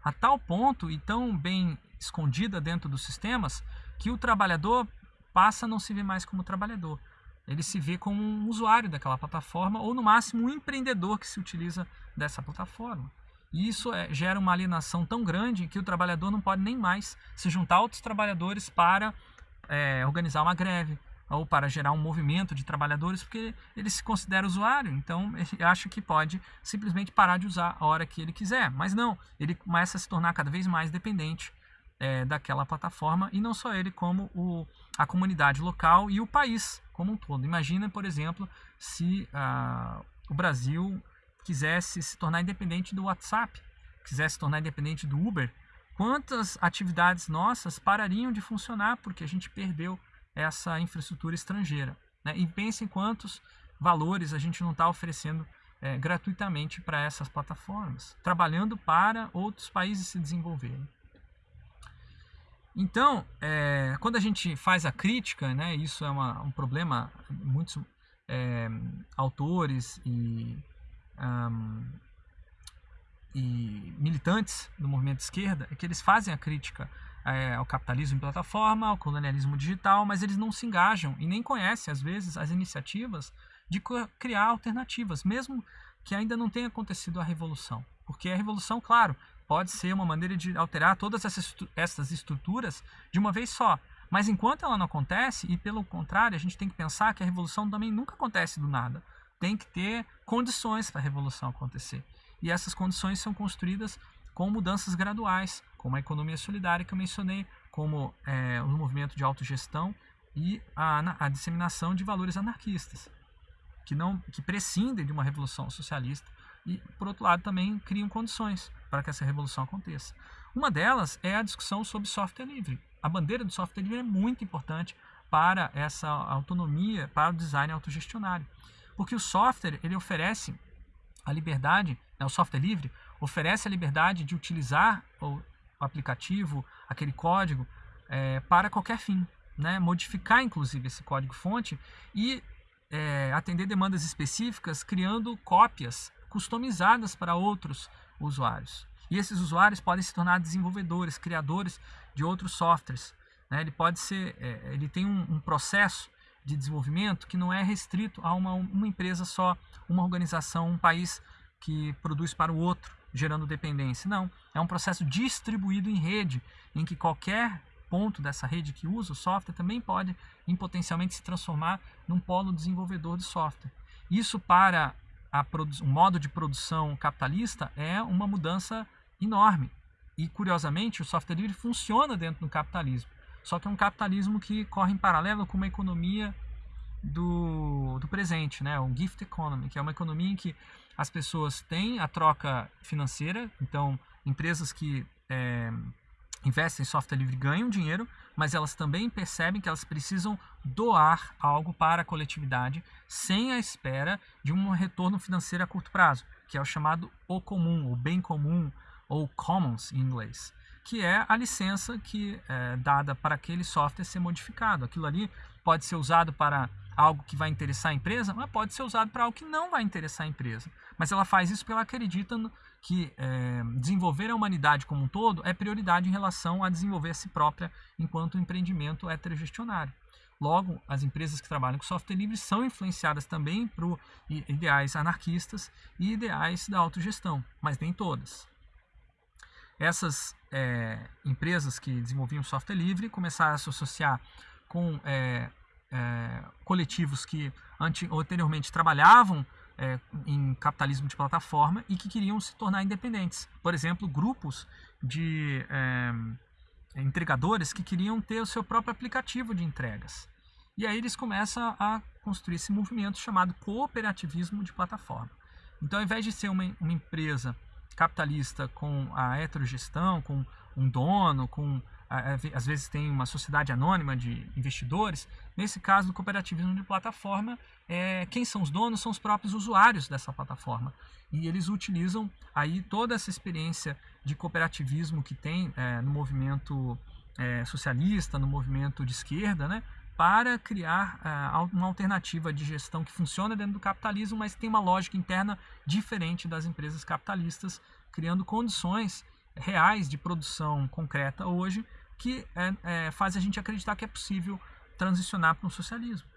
A tal ponto e tão bem escondida dentro dos sistemas que o trabalhador passa a não se ver mais como trabalhador. Ele se vê como um usuário daquela plataforma ou, no máximo, um empreendedor que se utiliza dessa plataforma. E isso é, gera uma alienação tão grande que o trabalhador não pode nem mais se juntar a outros trabalhadores para é, organizar uma greve ou para gerar um movimento de trabalhadores, porque ele se considera usuário, então ele acha que pode simplesmente parar de usar a hora que ele quiser. Mas não, ele começa a se tornar cada vez mais dependente é, daquela plataforma e não só ele, como o, a comunidade local e o país como um todo. Imagina, por exemplo, se ah, o Brasil quisesse se tornar independente do WhatsApp, quisesse se tornar independente do Uber, quantas atividades nossas parariam de funcionar porque a gente perdeu essa infraestrutura estrangeira. Né? E pense em quantos valores a gente não está oferecendo é, gratuitamente para essas plataformas, trabalhando para outros países se desenvolverem. Então, é, quando a gente faz a crítica, né, isso é uma, um problema, muitos é, autores e, um, e militantes do movimento de esquerda, é que eles fazem a crítica é, ao capitalismo em plataforma, ao colonialismo digital, mas eles não se engajam e nem conhecem, às vezes, as iniciativas de criar alternativas, mesmo que ainda não tenha acontecido a revolução. Porque a revolução, claro, pode ser uma maneira de alterar todas essas estruturas de uma vez só. Mas enquanto ela não acontece, e pelo contrário, a gente tem que pensar que a revolução também nunca acontece do nada. Tem que ter condições para a revolução acontecer. E essas condições são construídas com mudanças graduais, como a economia solidária que eu mencionei, como é, o movimento de autogestão e a, a disseminação de valores anarquistas, que, não, que prescindem de uma revolução socialista e, por outro lado, também criam condições para que essa revolução aconteça. Uma delas é a discussão sobre software livre. A bandeira do software livre é muito importante para essa autonomia, para o design autogestionário. Porque o software ele oferece a liberdade, né, o software livre oferece a liberdade de utilizar o aplicativo, aquele código, é, para qualquer fim, né? modificar inclusive esse código-fonte e é, atender demandas específicas criando cópias customizadas para outros usuários. E esses usuários podem se tornar desenvolvedores, criadores de outros softwares. Né? Ele pode ser, é, ele tem um, um, processo de desenvolvimento que não é restrito a uma, uma empresa só, uma organização, um país que produz para o outro, gerando dependência. Não, é um processo distribuído em rede, em que qualquer ponto dessa rede que usa o software também pode, em potencialmente, se transformar num polo desenvolvedor de software. Isso para o modo de produção capitalista é uma mudança enorme. E, curiosamente, o software livre funciona dentro do capitalismo. Só que é um capitalismo que corre em paralelo com uma economia do, do presente, né? o gift economy, que é uma economia em que as pessoas têm a troca financeira, então empresas que é, investem em software livre ganham dinheiro, mas elas também percebem que elas precisam doar algo para a coletividade sem a espera de um retorno financeiro a curto prazo, que é o chamado o comum, o bem comum, ou commons em inglês, que é a licença que é dada para aquele software ser modificado. Aquilo ali pode ser usado para algo que vai interessar a empresa, mas pode ser usado para algo que não vai interessar a empresa. Mas ela faz isso porque ela acredita que é, desenvolver a humanidade como um todo é prioridade em relação a desenvolver a si própria enquanto empreendimento heterogestionário. Logo, as empresas que trabalham com software livre são influenciadas também por ideais anarquistas e ideais da autogestão, mas nem todas. Essas é, empresas que desenvolviam software livre começaram a se associar com é, é, coletivos que anteriormente trabalhavam é, em capitalismo de plataforma e que queriam se tornar independentes. Por exemplo, grupos de é, entregadores que queriam ter o seu próprio aplicativo de entregas. E aí eles começam a construir esse movimento chamado cooperativismo de plataforma. Então, ao invés de ser uma, uma empresa capitalista com a heterogestão, com um dono, com às vezes tem uma sociedade anônima de investidores. Nesse caso do cooperativismo de plataforma, é, quem são os donos são os próprios usuários dessa plataforma. E eles utilizam aí toda essa experiência de cooperativismo que tem é, no movimento é, socialista, no movimento de esquerda, né, para criar uh, uma alternativa de gestão que funciona dentro do capitalismo, mas tem uma lógica interna diferente das empresas capitalistas, criando condições reais de produção concreta hoje que é, é, faz a gente acreditar que é possível transicionar para um socialismo.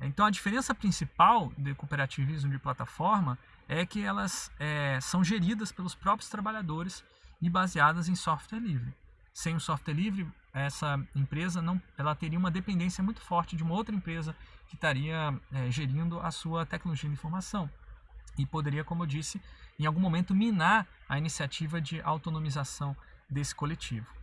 Então a diferença principal do cooperativismo de plataforma é que elas é, são geridas pelos próprios trabalhadores e baseadas em software livre. Sem o software livre, essa empresa não, ela teria uma dependência muito forte de uma outra empresa que estaria é, gerindo a sua tecnologia de informação e poderia, como eu disse, em algum momento minar a iniciativa de autonomização desse coletivo.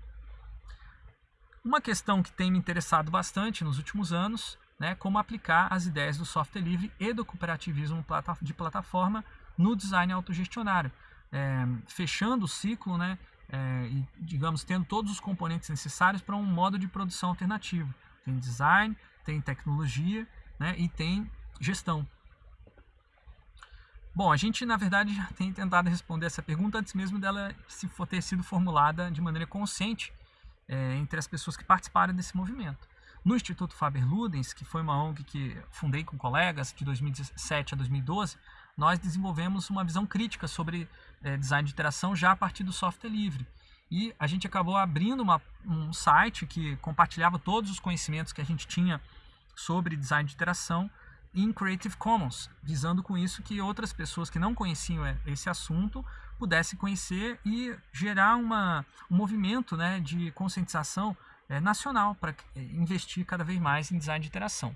Uma questão que tem me interessado bastante nos últimos anos, né, como aplicar as ideias do software livre e do cooperativismo de plataforma no design autogestionário, é, fechando o ciclo né, é, e, digamos, tendo todos os componentes necessários para um modo de produção alternativo. Tem design, tem tecnologia né, e tem gestão. Bom, a gente, na verdade, já tem tentado responder essa pergunta antes mesmo dela se for ter sido formulada de maneira consciente é, entre as pessoas que participaram desse movimento. No Instituto Faber-Ludens, que foi uma ONG que fundei com colegas de 2017 a 2012, nós desenvolvemos uma visão crítica sobre é, design de interação já a partir do software livre. E a gente acabou abrindo uma, um site que compartilhava todos os conhecimentos que a gente tinha sobre design de interação em Creative Commons, visando com isso que outras pessoas que não conheciam é, esse assunto pudessem conhecer e gerar uma, um movimento né, de conscientização é, nacional para é, investir cada vez mais em design de interação.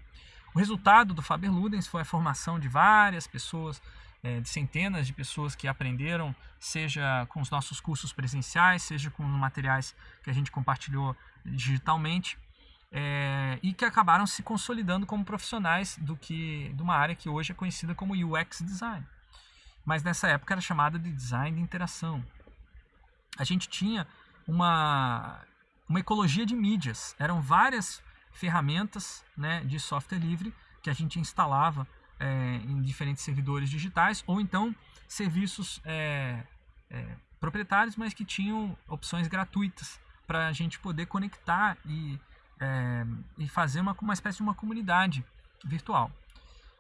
O resultado do Faber Ludens foi a formação de várias pessoas, é, de centenas de pessoas que aprenderam, seja com os nossos cursos presenciais, seja com materiais que a gente compartilhou digitalmente, é, e que acabaram se consolidando como profissionais do que, de uma área que hoje é conhecida como UX Design. Mas nessa época era chamada de Design de Interação. A gente tinha uma, uma ecologia de mídias, eram várias ferramentas né, de software livre que a gente instalava é, em diferentes servidores digitais ou então serviços é, é, proprietários, mas que tinham opções gratuitas para a gente poder conectar e, e fazer uma, uma espécie de uma comunidade virtual.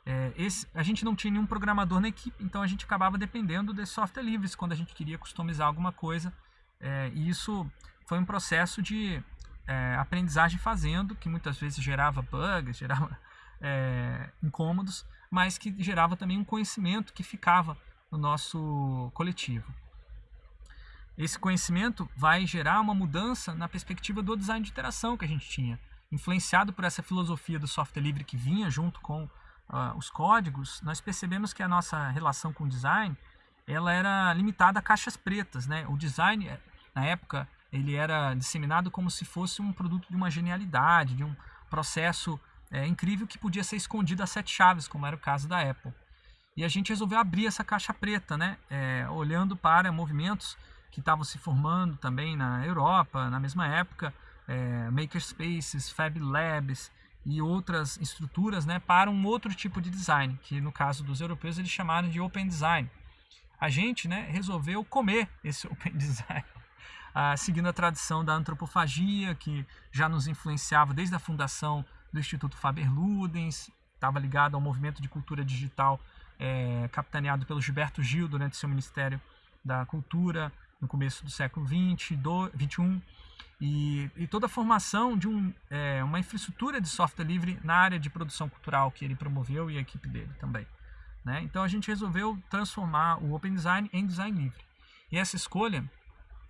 É, esse, a gente não tinha nenhum programador na equipe, então a gente acabava dependendo de software livres quando a gente queria customizar alguma coisa. É, e isso foi um processo de é, aprendizagem fazendo, que muitas vezes gerava bugs, gerava é, incômodos, mas que gerava também um conhecimento que ficava no nosso coletivo. Esse conhecimento vai gerar uma mudança na perspectiva do design de interação que a gente tinha, influenciado por essa filosofia do software livre que vinha junto com uh, os códigos. Nós percebemos que a nossa relação com o design ela era limitada a caixas pretas, né? O design na época ele era disseminado como se fosse um produto de uma genialidade, de um processo é, incrível que podia ser escondido a sete chaves, como era o caso da Apple. E a gente resolveu abrir essa caixa preta, né? É, olhando para movimentos que estavam se formando também na Europa, na mesma época, é, makerspaces, fab labs e outras estruturas né, para um outro tipo de design, que no caso dos europeus eles chamaram de open design. A gente né, resolveu comer esse open design ah, seguindo a tradição da antropofagia, que já nos influenciava desde a fundação do Instituto Faber-Ludens, estava ligado ao movimento de cultura digital é, capitaneado pelo Gilberto Gil durante seu Ministério da Cultura no começo do século XX, do, 21, e, e toda a formação de um, é, uma infraestrutura de software livre na área de produção cultural que ele promoveu e a equipe dele também. Né? Então a gente resolveu transformar o Open Design em design livre. E essa escolha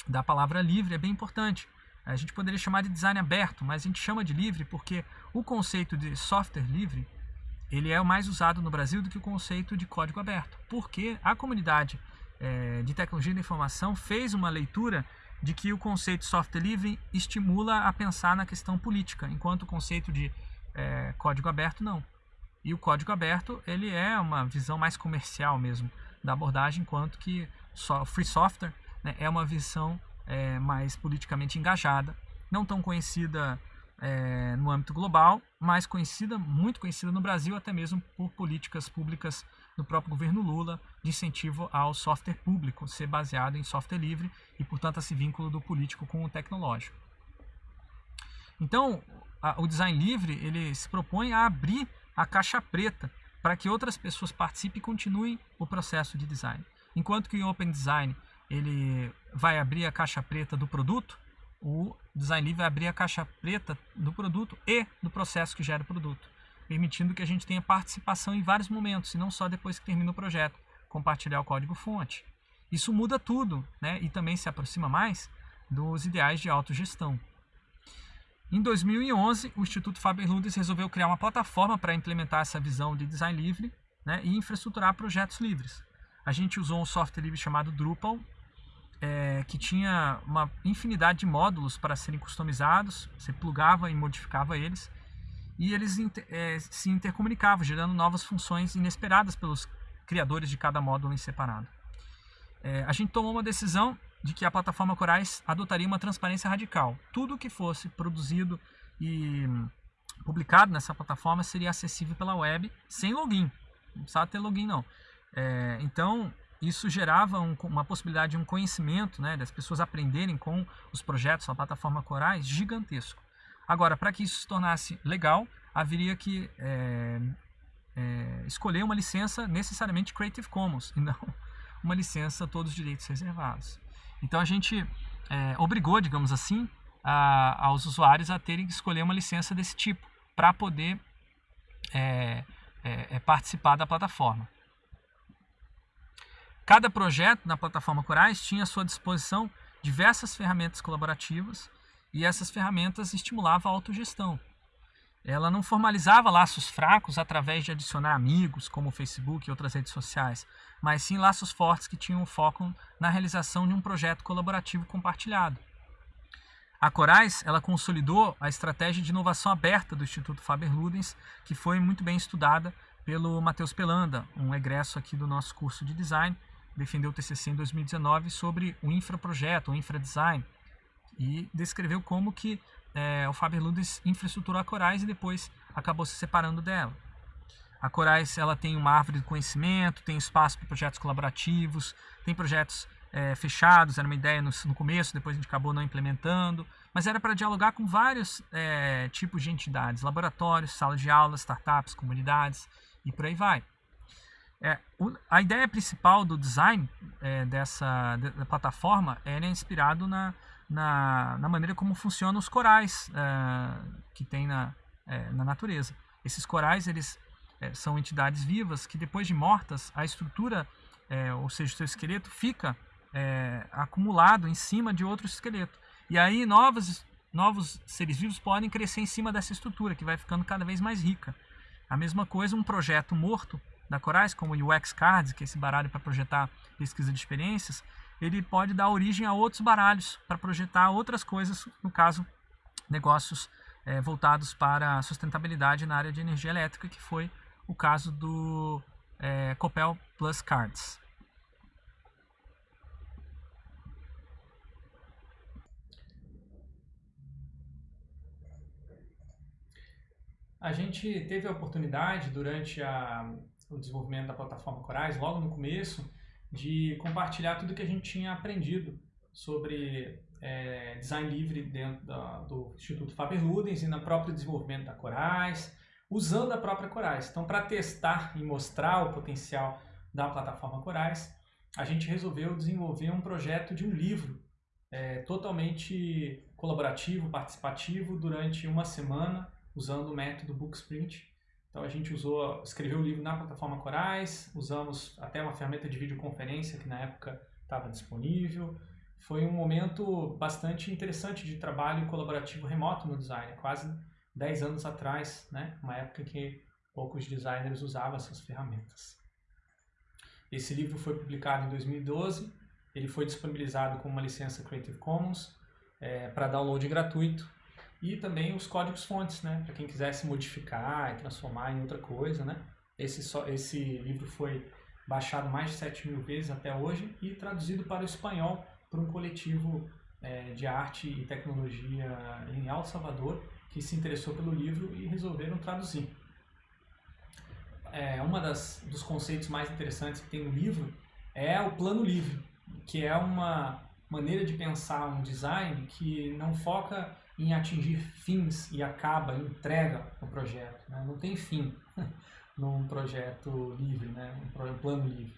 da palavra livre é bem importante. A gente poderia chamar de design aberto, mas a gente chama de livre porque o conceito de software livre ele é mais usado no Brasil do que o conceito de código aberto, porque a comunidade é, de tecnologia da informação fez uma leitura de que o conceito software livre estimula a pensar na questão política, enquanto o conceito de é, código aberto não. E o código aberto ele é uma visão mais comercial mesmo da abordagem, enquanto que free software né, é uma visão é, mais politicamente engajada, não tão conhecida é, no âmbito global, mas conhecida, muito conhecida no Brasil, até mesmo por políticas públicas do próprio governo Lula de incentivo ao software público ser baseado em software livre e, portanto, esse vínculo do político com o tecnológico. Então, a, o design livre ele se propõe a abrir a caixa preta para que outras pessoas participem e continuem o processo de design. Enquanto que o Open Design ele vai abrir a caixa preta do produto, o Design Livre vai abrir a caixa preta do produto e do processo que gera o produto, permitindo que a gente tenha participação em vários momentos, e não só depois que termina o projeto, compartilhar o código-fonte. Isso muda tudo né? e também se aproxima mais dos ideais de autogestão. Em 2011, o Instituto Faber-Ludens resolveu criar uma plataforma para implementar essa visão de design livre né, e infraestruturar projetos livres. A gente usou um software livre chamado Drupal, é, que tinha uma infinidade de módulos para serem customizados, você plugava e modificava eles, e eles é, se intercomunicavam, gerando novas funções inesperadas pelos criadores de cada módulo em separado. É, a gente tomou uma decisão de que a plataforma Corais adotaria uma transparência radical. Tudo que fosse produzido e publicado nessa plataforma seria acessível pela web sem login. Não precisava ter login não. É, então, isso gerava um, uma possibilidade de um conhecimento, né, das pessoas aprenderem com os projetos na plataforma Corais gigantesco. Agora, para que isso se tornasse legal, haveria que é, é, escolher uma licença necessariamente Creative Commons e não uma licença todos os direitos reservados. Então a gente é, obrigou, digamos assim, a, aos usuários a terem que escolher uma licença desse tipo para poder é, é, é, participar da plataforma. Cada projeto na plataforma Corais tinha à sua disposição diversas ferramentas colaborativas e essas ferramentas estimulavam a autogestão. Ela não formalizava laços fracos através de adicionar amigos, como o Facebook e outras redes sociais, mas sim laços fortes que tinham foco na realização de um projeto colaborativo compartilhado. A Corais ela consolidou a estratégia de inovação aberta do Instituto Faber-Ludens, que foi muito bem estudada pelo Matheus Pelanda, um egresso aqui do nosso curso de design, defendeu o TCC em 2019 sobre o infraprojeto, o infradesign, e descreveu como que é, o Faber Ludens infraestruturou a Corais e depois acabou se separando dela. A Corais ela tem uma árvore de conhecimento, tem espaço para projetos colaborativos, tem projetos é, fechados, era uma ideia no, no, começo, depois a gente acabou não implementando, mas era para dialogar com vários é, tipos de entidades, laboratórios, salas de aula, startups, comunidades e por aí vai. É, o, a ideia principal do design dessa da plataforma é inspirado na, na, na, maneira como funcionam os corais é, que tem na, é, na natureza. Esses corais eles é, são entidades vivas que depois de mortas a estrutura, é, ou seja, o seu esqueleto fica acumulado em cima de outro esqueleto. E aí novos, novos seres vivos podem crescer em cima dessa estrutura que vai ficando cada vez mais rica. A mesma coisa um projeto morto da Corais, como o UX Cards, que é esse baralho para projetar pesquisa de experiências, ele pode dar origem a outros baralhos para projetar outras coisas, no caso, negócios é, voltados para a sustentabilidade na área de energia elétrica, que foi o caso do é, Copel Plus Cards. A gente teve a oportunidade durante a, o desenvolvimento da plataforma Corais, logo no começo, de compartilhar tudo que a gente tinha aprendido sobre é, design livre dentro da, do Instituto Faber-Ludens e no próprio desenvolvimento da Corais, usando a própria Corais. Então, para testar e mostrar o potencial da plataforma Corais, a gente resolveu desenvolver um projeto de um livro é, totalmente colaborativo, participativo, durante uma semana, usando o método Booksprint, então a gente usou, escreveu o livro na plataforma Corais, usamos até uma ferramenta de videoconferência que na época estava disponível. Foi um momento bastante interessante de trabalho colaborativo remoto no design, quase 10 anos atrás, né? uma época que poucos designers usavam essas ferramentas. Esse livro foi publicado em 2012, ele foi disponibilizado com uma licença Creative Commons é, para download gratuito e também os códigos fontes, né, para quem quisesse modificar e transformar em outra coisa, né. Esse, só, esse livro foi baixado mais de 7 mil vezes até hoje e traduzido para o espanhol por um coletivo é, de arte e tecnologia em El Salvador que se interessou pelo livro e resolveram traduzir. É, uma das dos conceitos mais interessantes que tem no livro é o plano livre, que é uma maneira de pensar um design que não foca em atingir fins e acaba, entrega o projeto. Né? Não tem fim num projeto livre, né? um plano livre.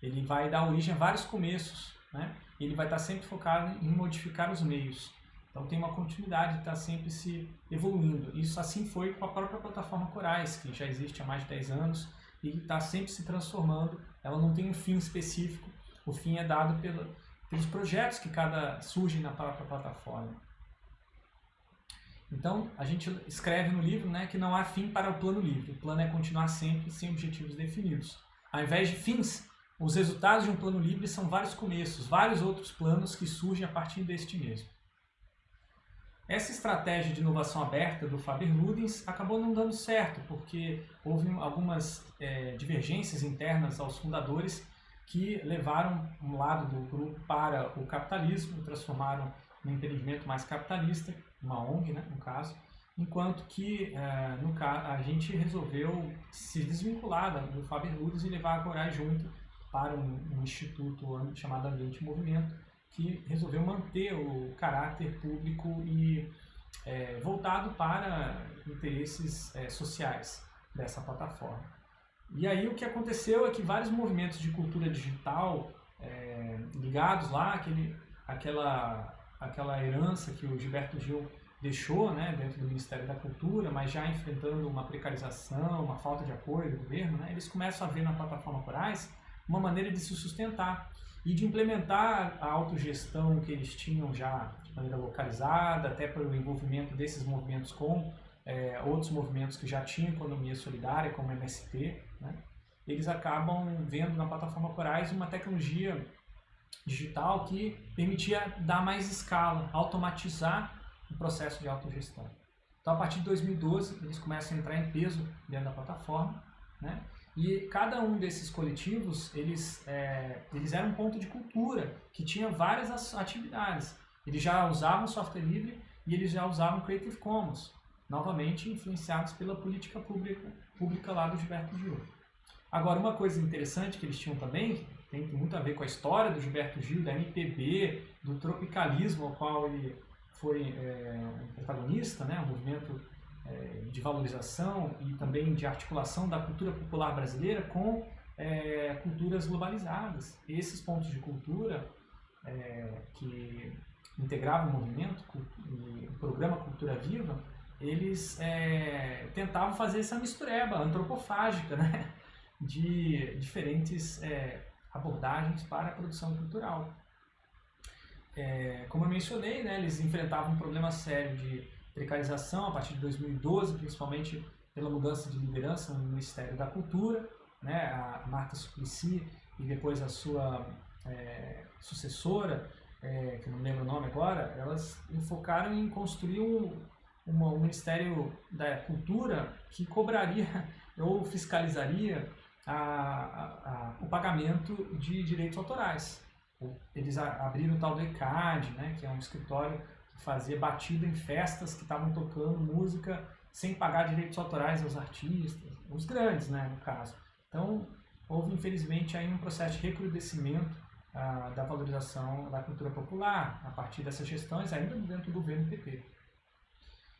Ele vai dar origem a vários começos, né? e ele vai estar sempre focado em modificar os meios. Então tem uma continuidade de estar sempre se evoluindo. Isso assim foi com a própria plataforma Corais, que já existe há mais de 10 anos e está sempre se transformando. Ela não tem um fim específico, o fim é dado pela, pelos projetos que cada surgem na própria plataforma. Então, a gente escreve no livro né, que não há fim para o plano livre. O plano é continuar sempre sem objetivos definidos. Ao invés de fins, os resultados de um plano livre são vários começos, vários outros planos que surgem a partir deste mesmo. Essa estratégia de inovação aberta do Faber-Ludens acabou não dando certo, porque houve algumas é, divergências internas aos fundadores que levaram um lado do grupo para o capitalismo, transformaram no empreendimento mais capitalista, uma ONG, né, no caso, enquanto que é, no, a gente resolveu se desvincular do Faber Ludens e levar a Corais junto para um, um instituto chamado Ambiente Movimento, que resolveu manter o caráter público e é, voltado para interesses é, sociais dessa plataforma. E aí o que aconteceu é que vários movimentos de cultura digital é, ligados lá, aquele, aquela aquela herança que o Gilberto Gil deixou né, dentro do Ministério da Cultura, mas já enfrentando uma precarização, uma falta de apoio do governo, né, eles começam a ver na plataforma Corais uma maneira de se sustentar e de implementar a autogestão que eles tinham já de maneira localizada, até pelo envolvimento desses movimentos com é, outros movimentos que já tinham economia solidária, como o MST, né, eles acabam vendo na plataforma Corais uma tecnologia digital que permitia dar mais escala, automatizar o processo de autogestão. Então, a partir de 2012, eles começam a entrar em peso dentro da plataforma, né? E cada um desses coletivos, eles, é, eles eram um ponto de cultura, que tinha várias atividades. Eles já usavam software livre e eles já usavam Creative Commons, novamente influenciados pela política pública, pública lá do Gilberto Gil. Agora, uma coisa interessante que eles tinham também, tem muito a ver com a história do Gilberto Gil, da MPB, do tropicalismo ao qual ele foi é, protagonista, né, um movimento é, de valorização e também de articulação da cultura popular brasileira com é, culturas globalizadas. Esses pontos de cultura é, que integravam o movimento, o programa Cultura Viva, eles é, tentavam fazer essa mistureba antropofágica né, de diferentes é, abordagens para a produção cultural. É, como eu mencionei, né, eles enfrentavam um problema sério de precarização a partir de 2012, principalmente pela mudança de liderança no Ministério da Cultura, né, a Marta Suplicy e depois a sua é, sucessora, é, que não lembro o nome agora, elas enfocaram em construir um, uma, um Ministério da Cultura que cobraria ou fiscalizaria a, a, o pagamento de direitos autorais. Eles abriram o tal do ECAD, né, que é um escritório que fazia batida em festas que estavam tocando música sem pagar direitos autorais aos artistas, os grandes, né, no caso. Então, houve infelizmente aí um processo de recrudescimento ah, da valorização da cultura popular a partir dessas gestões, ainda dentro do governo PP.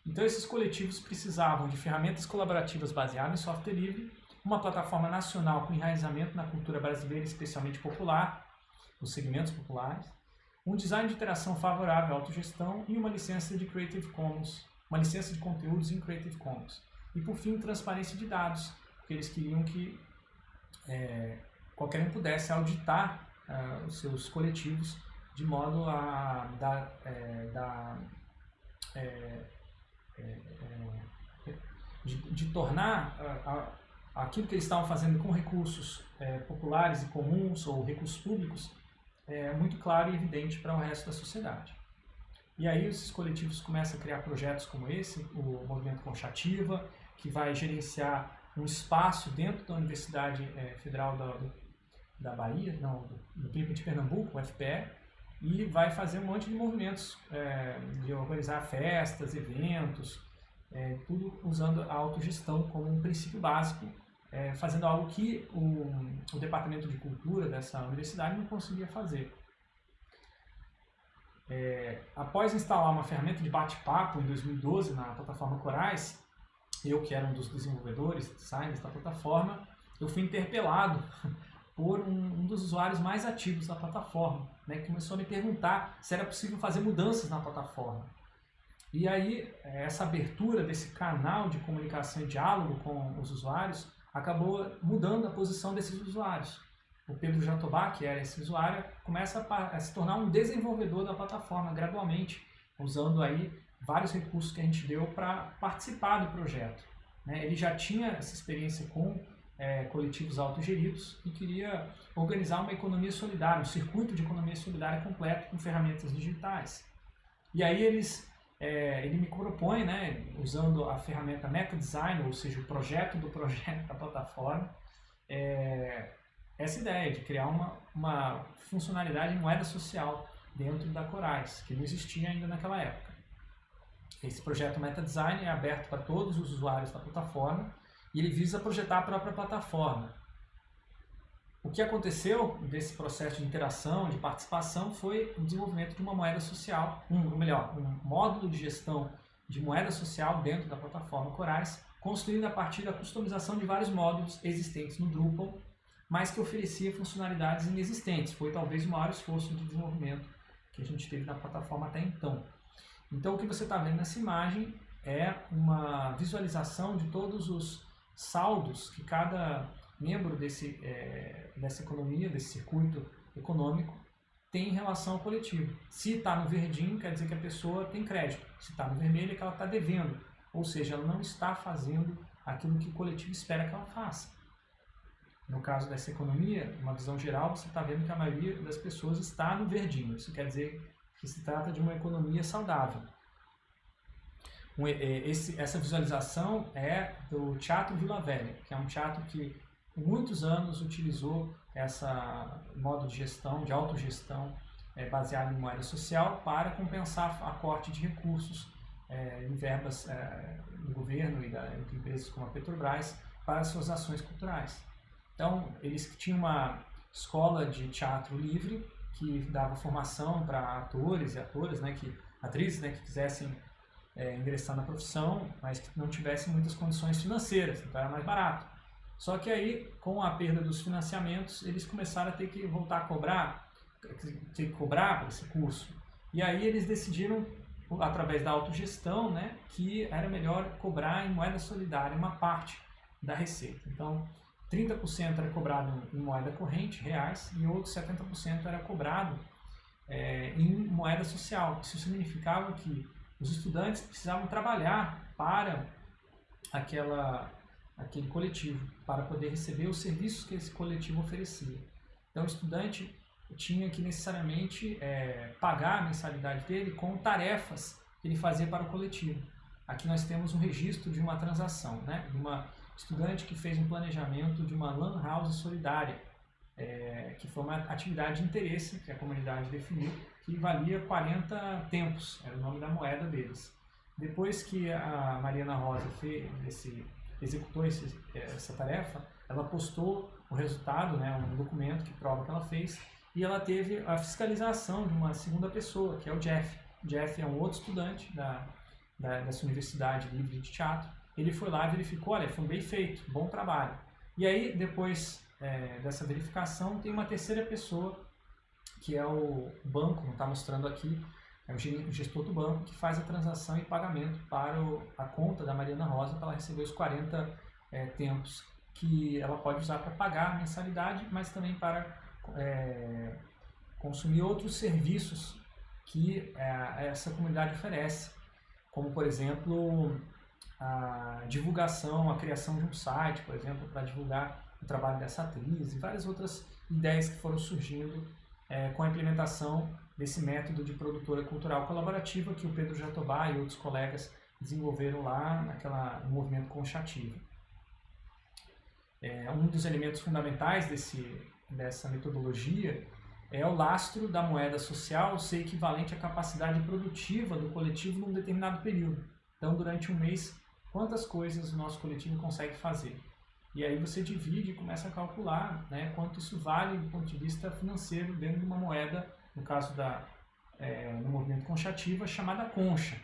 Então, esses coletivos precisavam de ferramentas colaborativas baseadas em software livre, uma plataforma nacional com enraizamento na cultura brasileira, especialmente popular, nos segmentos populares, um design de interação favorável à autogestão e uma licença de Creative Commons, uma licença de conteúdos em Creative Commons. E por fim, transparência de dados, porque eles queriam que é, qualquer um pudesse auditar uh, os seus coletivos de modo a dar, é, dar é, é, é de, de, tornar a, aquilo que eles estavam fazendo com recursos é, populares e comuns ou recursos públicos é, muito claro e evidente para o resto da sociedade. E aí esses coletivos começam a criar projetos como esse, o Movimento Conchativa, que vai gerenciar um espaço dentro da Universidade é, Federal da, da Bahia, não, do, do de Pernambuco, o FPE, e vai fazer um monte de movimentos é, de organizar festas, eventos, é, tudo usando a autogestão como um princípio básico é, fazendo algo que o, o Departamento de Cultura dessa universidade não conseguia fazer. É, após instalar uma ferramenta de bate-papo em 2012 na plataforma Corais, eu que era um dos desenvolvedores, designers da plataforma, eu fui interpelado por um, um, dos usuários mais ativos da plataforma, né, que começou a me perguntar se era possível fazer mudanças na plataforma. E aí, essa abertura desse canal de comunicação e diálogo com os usuários acabou mudando a posição desses usuários. O Pedro Jatobá, que era esse usuário, começa a, se tornar um desenvolvedor da plataforma gradualmente, usando aí vários recursos que a gente deu para participar do projeto. Né? Ele já tinha essa experiência com é, coletivos autogeridos e queria organizar uma economia solidária, um circuito de economia solidária completo com ferramentas digitais. E aí eles é, ele me propõe, né, usando a ferramenta Meta Design, ou seja, o projeto do projeto da plataforma, é, essa ideia de criar uma, uma funcionalidade moeda social dentro da Corais, que não existia ainda naquela época. Esse projeto Meta Design é aberto para todos os usuários da plataforma e ele visa projetar a própria plataforma. O que aconteceu desse processo de interação, de participação, foi o desenvolvimento de uma moeda social, um, ou melhor, um módulo de gestão de moeda social dentro da plataforma Corais, construído a partir da customização de vários módulos existentes no Drupal, mas que oferecia funcionalidades inexistentes. Foi talvez o maior esforço de desenvolvimento que a gente teve na plataforma até então. Então o que você está vendo nessa imagem é uma visualização de todos os saldos que cada membro desse, é, dessa economia, desse circuito econômico, tem em relação ao coletivo. Se está no verdinho, quer dizer que a pessoa tem crédito. Se está no vermelho, é que ela está devendo. Ou seja, ela não está fazendo aquilo que o coletivo espera que ela faça. No caso dessa economia, uma visão geral, você está vendo que a maioria das pessoas está no verdinho. Isso quer dizer que se trata de uma economia saudável. Esse, essa visualização é do Teatro Vila Velha, que é um teatro que por muitos anos utilizou essa modo de gestão, de autogestão, é, baseado em moeda social para compensar a corte de recursos é, em verbas é, do governo e da, de empresas como a Petrobras para suas ações culturais. Então, eles tinham uma escola de teatro livre que dava formação para atores e atoras, né, que atrizes né, que quisessem é, ingressar na profissão, mas que não tivessem muitas condições financeiras, então era mais barato. Só que aí, com a perda dos financiamentos, eles começaram a ter que voltar a cobrar, ter que cobrar esse curso. E aí eles decidiram, através da autogestão, né, que era melhor cobrar em moeda solidária uma parte da receita. Então, 30% era cobrado em moeda corrente, reais, e outros 70% era cobrado é, em moeda social. Isso significava que os estudantes precisavam trabalhar para aquela, aquele coletivo, para poder receber os serviços que esse coletivo oferecia. Então, o estudante tinha que necessariamente é, pagar a mensalidade dele com tarefas que ele fazia para o coletivo. Aqui nós temos um registro de uma transação, né? de uma estudante que fez um planejamento de uma lan house solidária, é, que foi uma atividade de interesse que a comunidade definiu, que valia 40 tempos, era o nome da moeda deles. Depois que a Mariana Rosa fez esse, executou esse, essa tarefa, ela postou o resultado, né, um documento que prova que ela fez, e ela teve a fiscalização de uma segunda pessoa, que é o Jeff. Jeff é um outro estudante da, da, dessa Universidade Livre de Teatro. Ele foi lá e verificou, olha, foi bem feito, bom trabalho. E aí, depois é, dessa verificação, tem uma terceira pessoa, que é o banco, não está mostrando aqui, é o gestor do banco, que faz a transação e pagamento para o, a conta da Mariana Rosa para ela receber os 40 é, tempos que ela pode usar para pagar a mensalidade, mas também para é, consumir outros serviços que é, essa comunidade oferece, como por exemplo a divulgação, a criação de um site, por exemplo, para divulgar o trabalho dessa atriz e várias outras ideias que foram surgindo com a implementação desse método de produtora cultural colaborativa que o Pedro Jatobá e outros colegas desenvolveram lá naquela, no movimento Conchativo. É, um dos elementos fundamentais desse, dessa metodologia é o lastro da moeda social ser equivalente à capacidade produtiva do coletivo num determinado período. Então, durante um mês, quantas coisas o nosso coletivo consegue fazer? E aí você divide e começa a calcular né, quanto isso vale do ponto de vista financeiro dentro de uma moeda, no caso da, é, no movimento conchativa, chamada concha.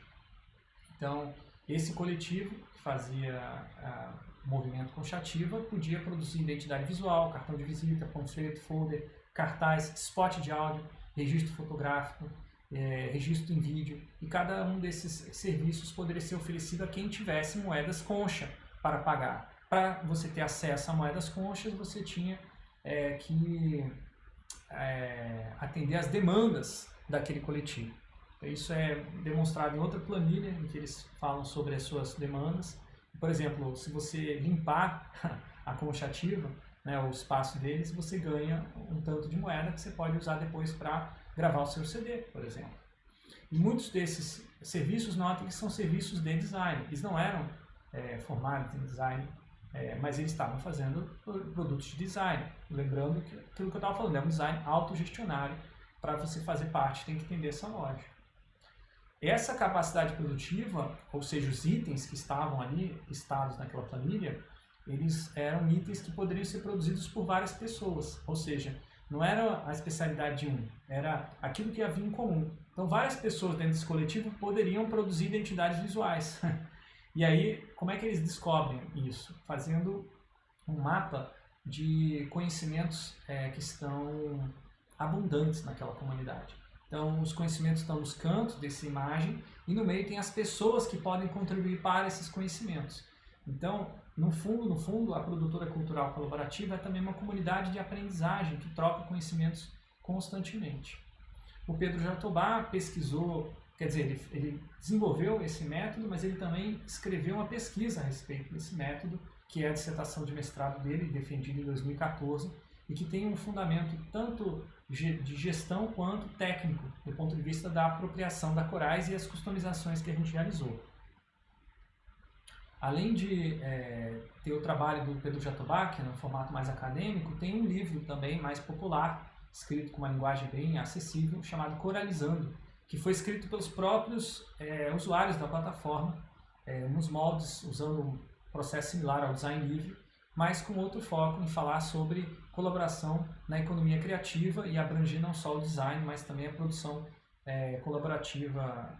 Então, esse coletivo que fazia a, movimento conchativa podia produzir identidade visual, cartão de visita, panfleto, folder, cartaz, spot de áudio, registro fotográfico, é, registro em vídeo, e cada um desses serviços poderia ser oferecido a quem tivesse moedas concha para pagar. Para você ter acesso a moedas conchas, você tinha é, que é, atender às demandas daquele coletivo. Isso é demonstrado em outra planilha, em que eles falam sobre as suas demandas, por exemplo, se você limpar a concha ativa, né, o espaço deles, você ganha um tanto de moeda que você pode usar depois para gravar o seu CD, por exemplo. E muitos desses serviços, notem que são serviços de design. Eles não eram é, formados em design, é, mas eles estavam fazendo produtos de design. Lembrando que aquilo que eu estava falando é um design autogestionário. Para você fazer parte, tem que entender essa lógica. Essa capacidade produtiva, ou seja, os itens que estavam ali listados naquela planilha, eles eram itens que poderiam ser produzidos por várias pessoas, ou seja, não era a especialidade de um, era aquilo que havia em comum. Então, várias pessoas dentro desse coletivo poderiam produzir identidades visuais. E aí, como é que eles descobrem isso? Fazendo um mapa de conhecimentos é, que estão abundantes naquela comunidade. Então, os conhecimentos estão nos cantos dessa imagem e no meio tem as pessoas que podem contribuir para esses conhecimentos. Então, no fundo, no fundo, a produtora cultural colaborativa é também uma comunidade de aprendizagem que troca conhecimentos constantemente. O Pedro Jatobá pesquisou, quer dizer, ele, ele desenvolveu esse método, mas ele também escreveu uma pesquisa a respeito desse método, que é a dissertação de mestrado dele, defendida em 2014, e que tem um fundamento tanto de gestão quanto técnico, do ponto de vista da apropriação da Corais e as customizações que a gente realizou. Além de é, ter o trabalho do Pedro Jatobá, que é no formato mais acadêmico, tem um livro também mais popular, escrito com uma linguagem bem acessível, chamado Coralizando, que foi escrito pelos próprios é, usuários da plataforma, é, nos moldes, usando um processo similar ao design livre, mas com outro foco em falar sobre colaboração na economia criativa e abranger não só o design, mas também a produção é, colaborativa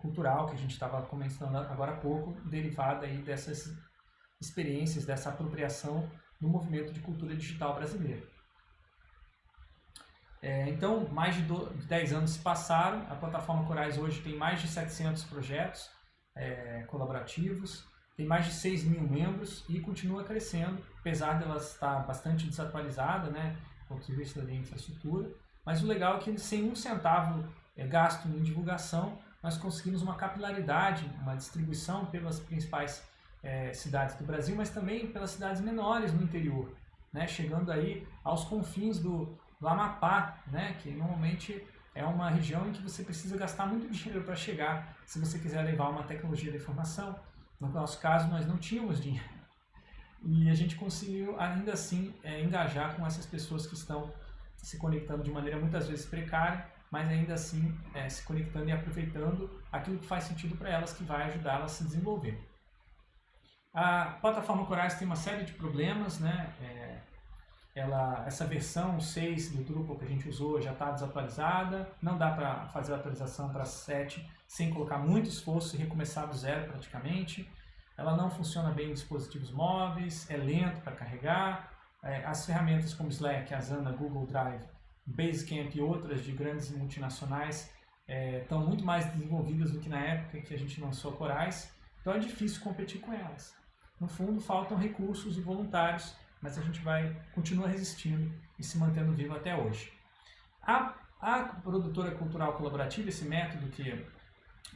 cultural que a gente estava começando agora há pouco, derivada aí dessas experiências, dessa apropriação no movimento de cultura digital brasileiro. É, então, mais de, do, de 10 anos se passaram, a plataforma Corais hoje tem mais de 700 projetos é, colaborativos, tem mais de 6 mil membros e continua crescendo, apesar dela estar bastante desatualizada, né, do ponto de vista da infraestrutura. Mas o legal é que sem um centavo é, gasto em divulgação, nós conseguimos uma capilaridade, uma distribuição pelas principais é, cidades do Brasil, mas também pelas cidades menores no interior, né, chegando aí aos confins do, do Amapá, né, que normalmente é uma região em que você precisa gastar muito dinheiro para chegar, se você quiser levar uma tecnologia de informação. No nosso caso, nós não tínhamos dinheiro. E a gente conseguiu, ainda assim, é, engajar com essas pessoas que estão se conectando de maneira muitas vezes precária, mas ainda assim é, se conectando e aproveitando aquilo que faz sentido para elas, que vai ajudá-las a se desenvolver. A plataforma Corais tem uma série de problemas, né? É, ela, essa versão 6 do Drupal que a gente usou já está desatualizada, não dá para fazer a atualização para 7 sem colocar muito esforço e recomeçar do zero praticamente. Ela não funciona bem em dispositivos móveis, é lento para carregar. É, as ferramentas como Slack, Asana, Google Drive, Basecamp e outras de grandes multinacionais é, estão muito mais desenvolvidas do que na época que a gente lançou a Corais, então é difícil competir com elas. No fundo, faltam recursos e voluntários, mas a gente vai continuar resistindo e se mantendo vivo até hoje. A, a produtora cultural colaborativa, esse método que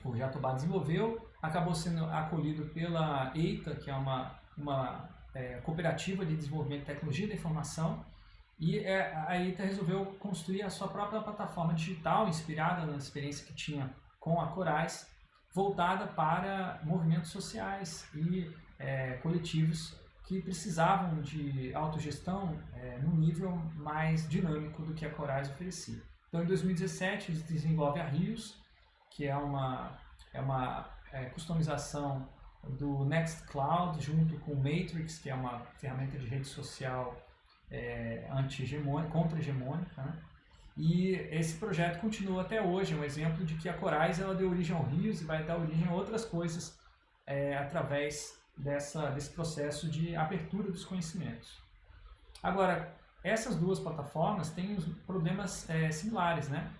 o Jatobá desenvolveu, acabou sendo acolhido pela EITA, que é uma, uma é, cooperativa de desenvolvimento de tecnologia da informação, e é, a EITA resolveu construir a sua própria plataforma digital, inspirada na experiência que tinha com a Corais, voltada para movimentos sociais e é, coletivos que precisavam de autogestão é, num nível mais dinâmico do que a Corais oferecia. Então, em 2017, eles desenvolvem a Rios, que é uma, é uma é, customização do Nextcloud junto com o Matrix, que é uma ferramenta de rede social é, contra-hegemônica, né? E esse projeto continua até hoje, é um exemplo de que a Corais ela deu origem ao Rios e vai dar origem a outras coisas é, através dessa, desse processo de abertura dos conhecimentos. Agora, essas duas plataformas têm problemas é, similares, né?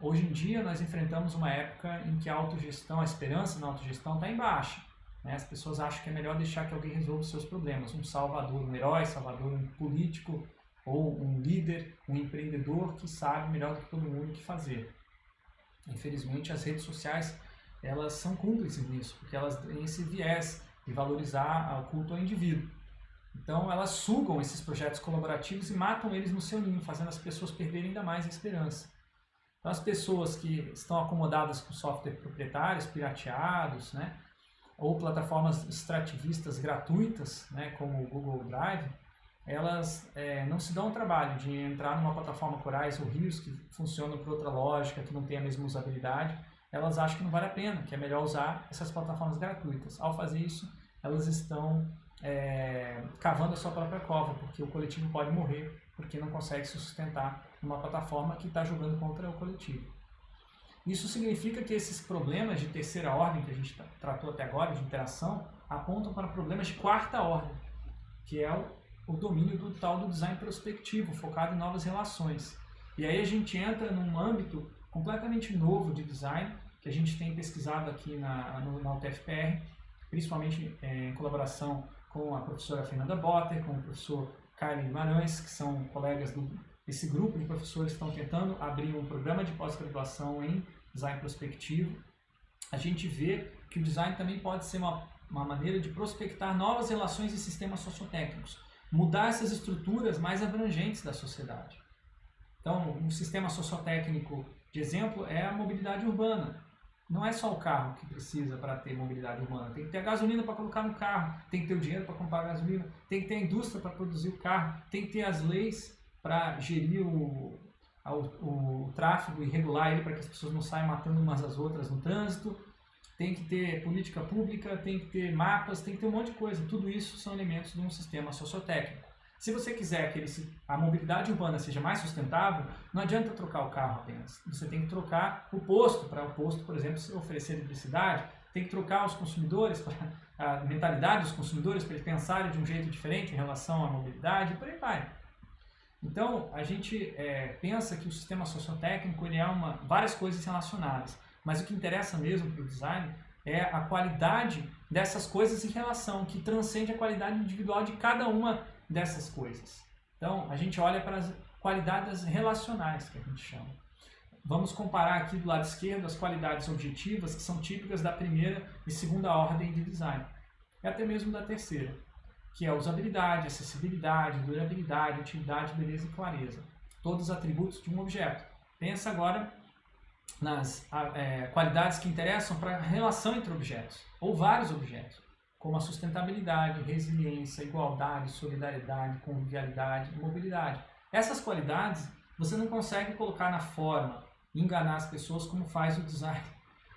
Hoje em dia nós enfrentamos uma época em que a autogestão, a esperança na autogestão está em baixa. Né? As pessoas acham que é melhor deixar que alguém resolva os seus problemas. Um salvador, um herói, salvador, um político, ou um líder, um empreendedor que sabe melhor do que todo mundo o que fazer. Infelizmente, as redes sociais elas são cúmplices nisso, porque elas têm esse viés de valorizar o culto ao indivíduo. Então, elas sugam esses projetos colaborativos e matam eles no seu ninho, fazendo as pessoas perderem ainda mais a esperança. Então, as pessoas que estão acomodadas com software proprietários, pirateados, né, ou plataformas extrativistas gratuitas, né, como o Google Drive, elas é, não se dão o trabalho de entrar numa plataforma Corais ou Rios que funcionam por outra lógica, que não tem a mesma usabilidade, elas acham que não vale a pena, que é melhor usar essas plataformas gratuitas. Ao fazer isso, elas estão é, cavando a sua própria cova, porque o coletivo pode morrer, porque não consegue se sustentar numa plataforma que está jogando contra o coletivo. Isso significa que esses problemas de terceira ordem que a gente tratou até agora, de interação, apontam para problemas de quarta ordem, que é o o domínio do tal do design prospectivo, focado em novas relações. E aí a gente entra num âmbito completamente novo de design, que a gente tem pesquisado aqui na, na UTFPR, principalmente é, em colaboração com a professora Fernanda Botter, com o professor Carlos Guimarães, que são colegas do, desse grupo de professores que estão tentando abrir um programa de pós-graduação em design prospectivo. A gente vê que o design também pode ser uma, uma maneira de prospectar novas relações e sistemas sociotécnicos mudar essas estruturas mais abrangentes da sociedade. Então, um sistema sociotécnico de exemplo é a mobilidade urbana. Não é só o carro que precisa para ter mobilidade urbana. Tem que ter a gasolina para colocar no carro, tem que ter o dinheiro para comprar a gasolina, tem que ter a indústria para produzir o carro, tem que ter as leis para gerir o, o, o tráfego e regular ele para que as pessoas não saiam matando umas às outras no trânsito tem que ter política pública, tem que ter mapas, tem que ter um monte de coisa. Tudo isso são elementos de um sistema sociotécnico. Se você quiser que ele, a mobilidade urbana seja mais sustentável, não adianta trocar o carro apenas. Você tem que trocar o posto, para o posto, por exemplo, oferecer eletricidade, tem que trocar os consumidores, para a mentalidade dos consumidores, para eles pensarem de um jeito diferente em relação à mobilidade, e por aí vai. Então, a gente é, pensa que o sistema sociotécnico ele é uma, várias coisas relacionadas, mas o que interessa mesmo para o design é a qualidade dessas coisas em relação, que transcende a qualidade individual de cada uma dessas coisas. Então, a gente olha para as qualidades relacionais, que a gente chama. Vamos comparar aqui do lado esquerdo as qualidades objetivas, que são típicas da primeira e segunda ordem de design, e até mesmo da terceira, que é usabilidade, acessibilidade, durabilidade, utilidade, beleza e clareza. Todos os atributos de um objeto. Pensa agora nas é, qualidades que interessam para a relação entre objetos, ou vários objetos como a sustentabilidade, resiliência, igualdade, solidariedade, convivialidade mobilidade. Essas qualidades você não consegue colocar na forma enganar as pessoas como faz o design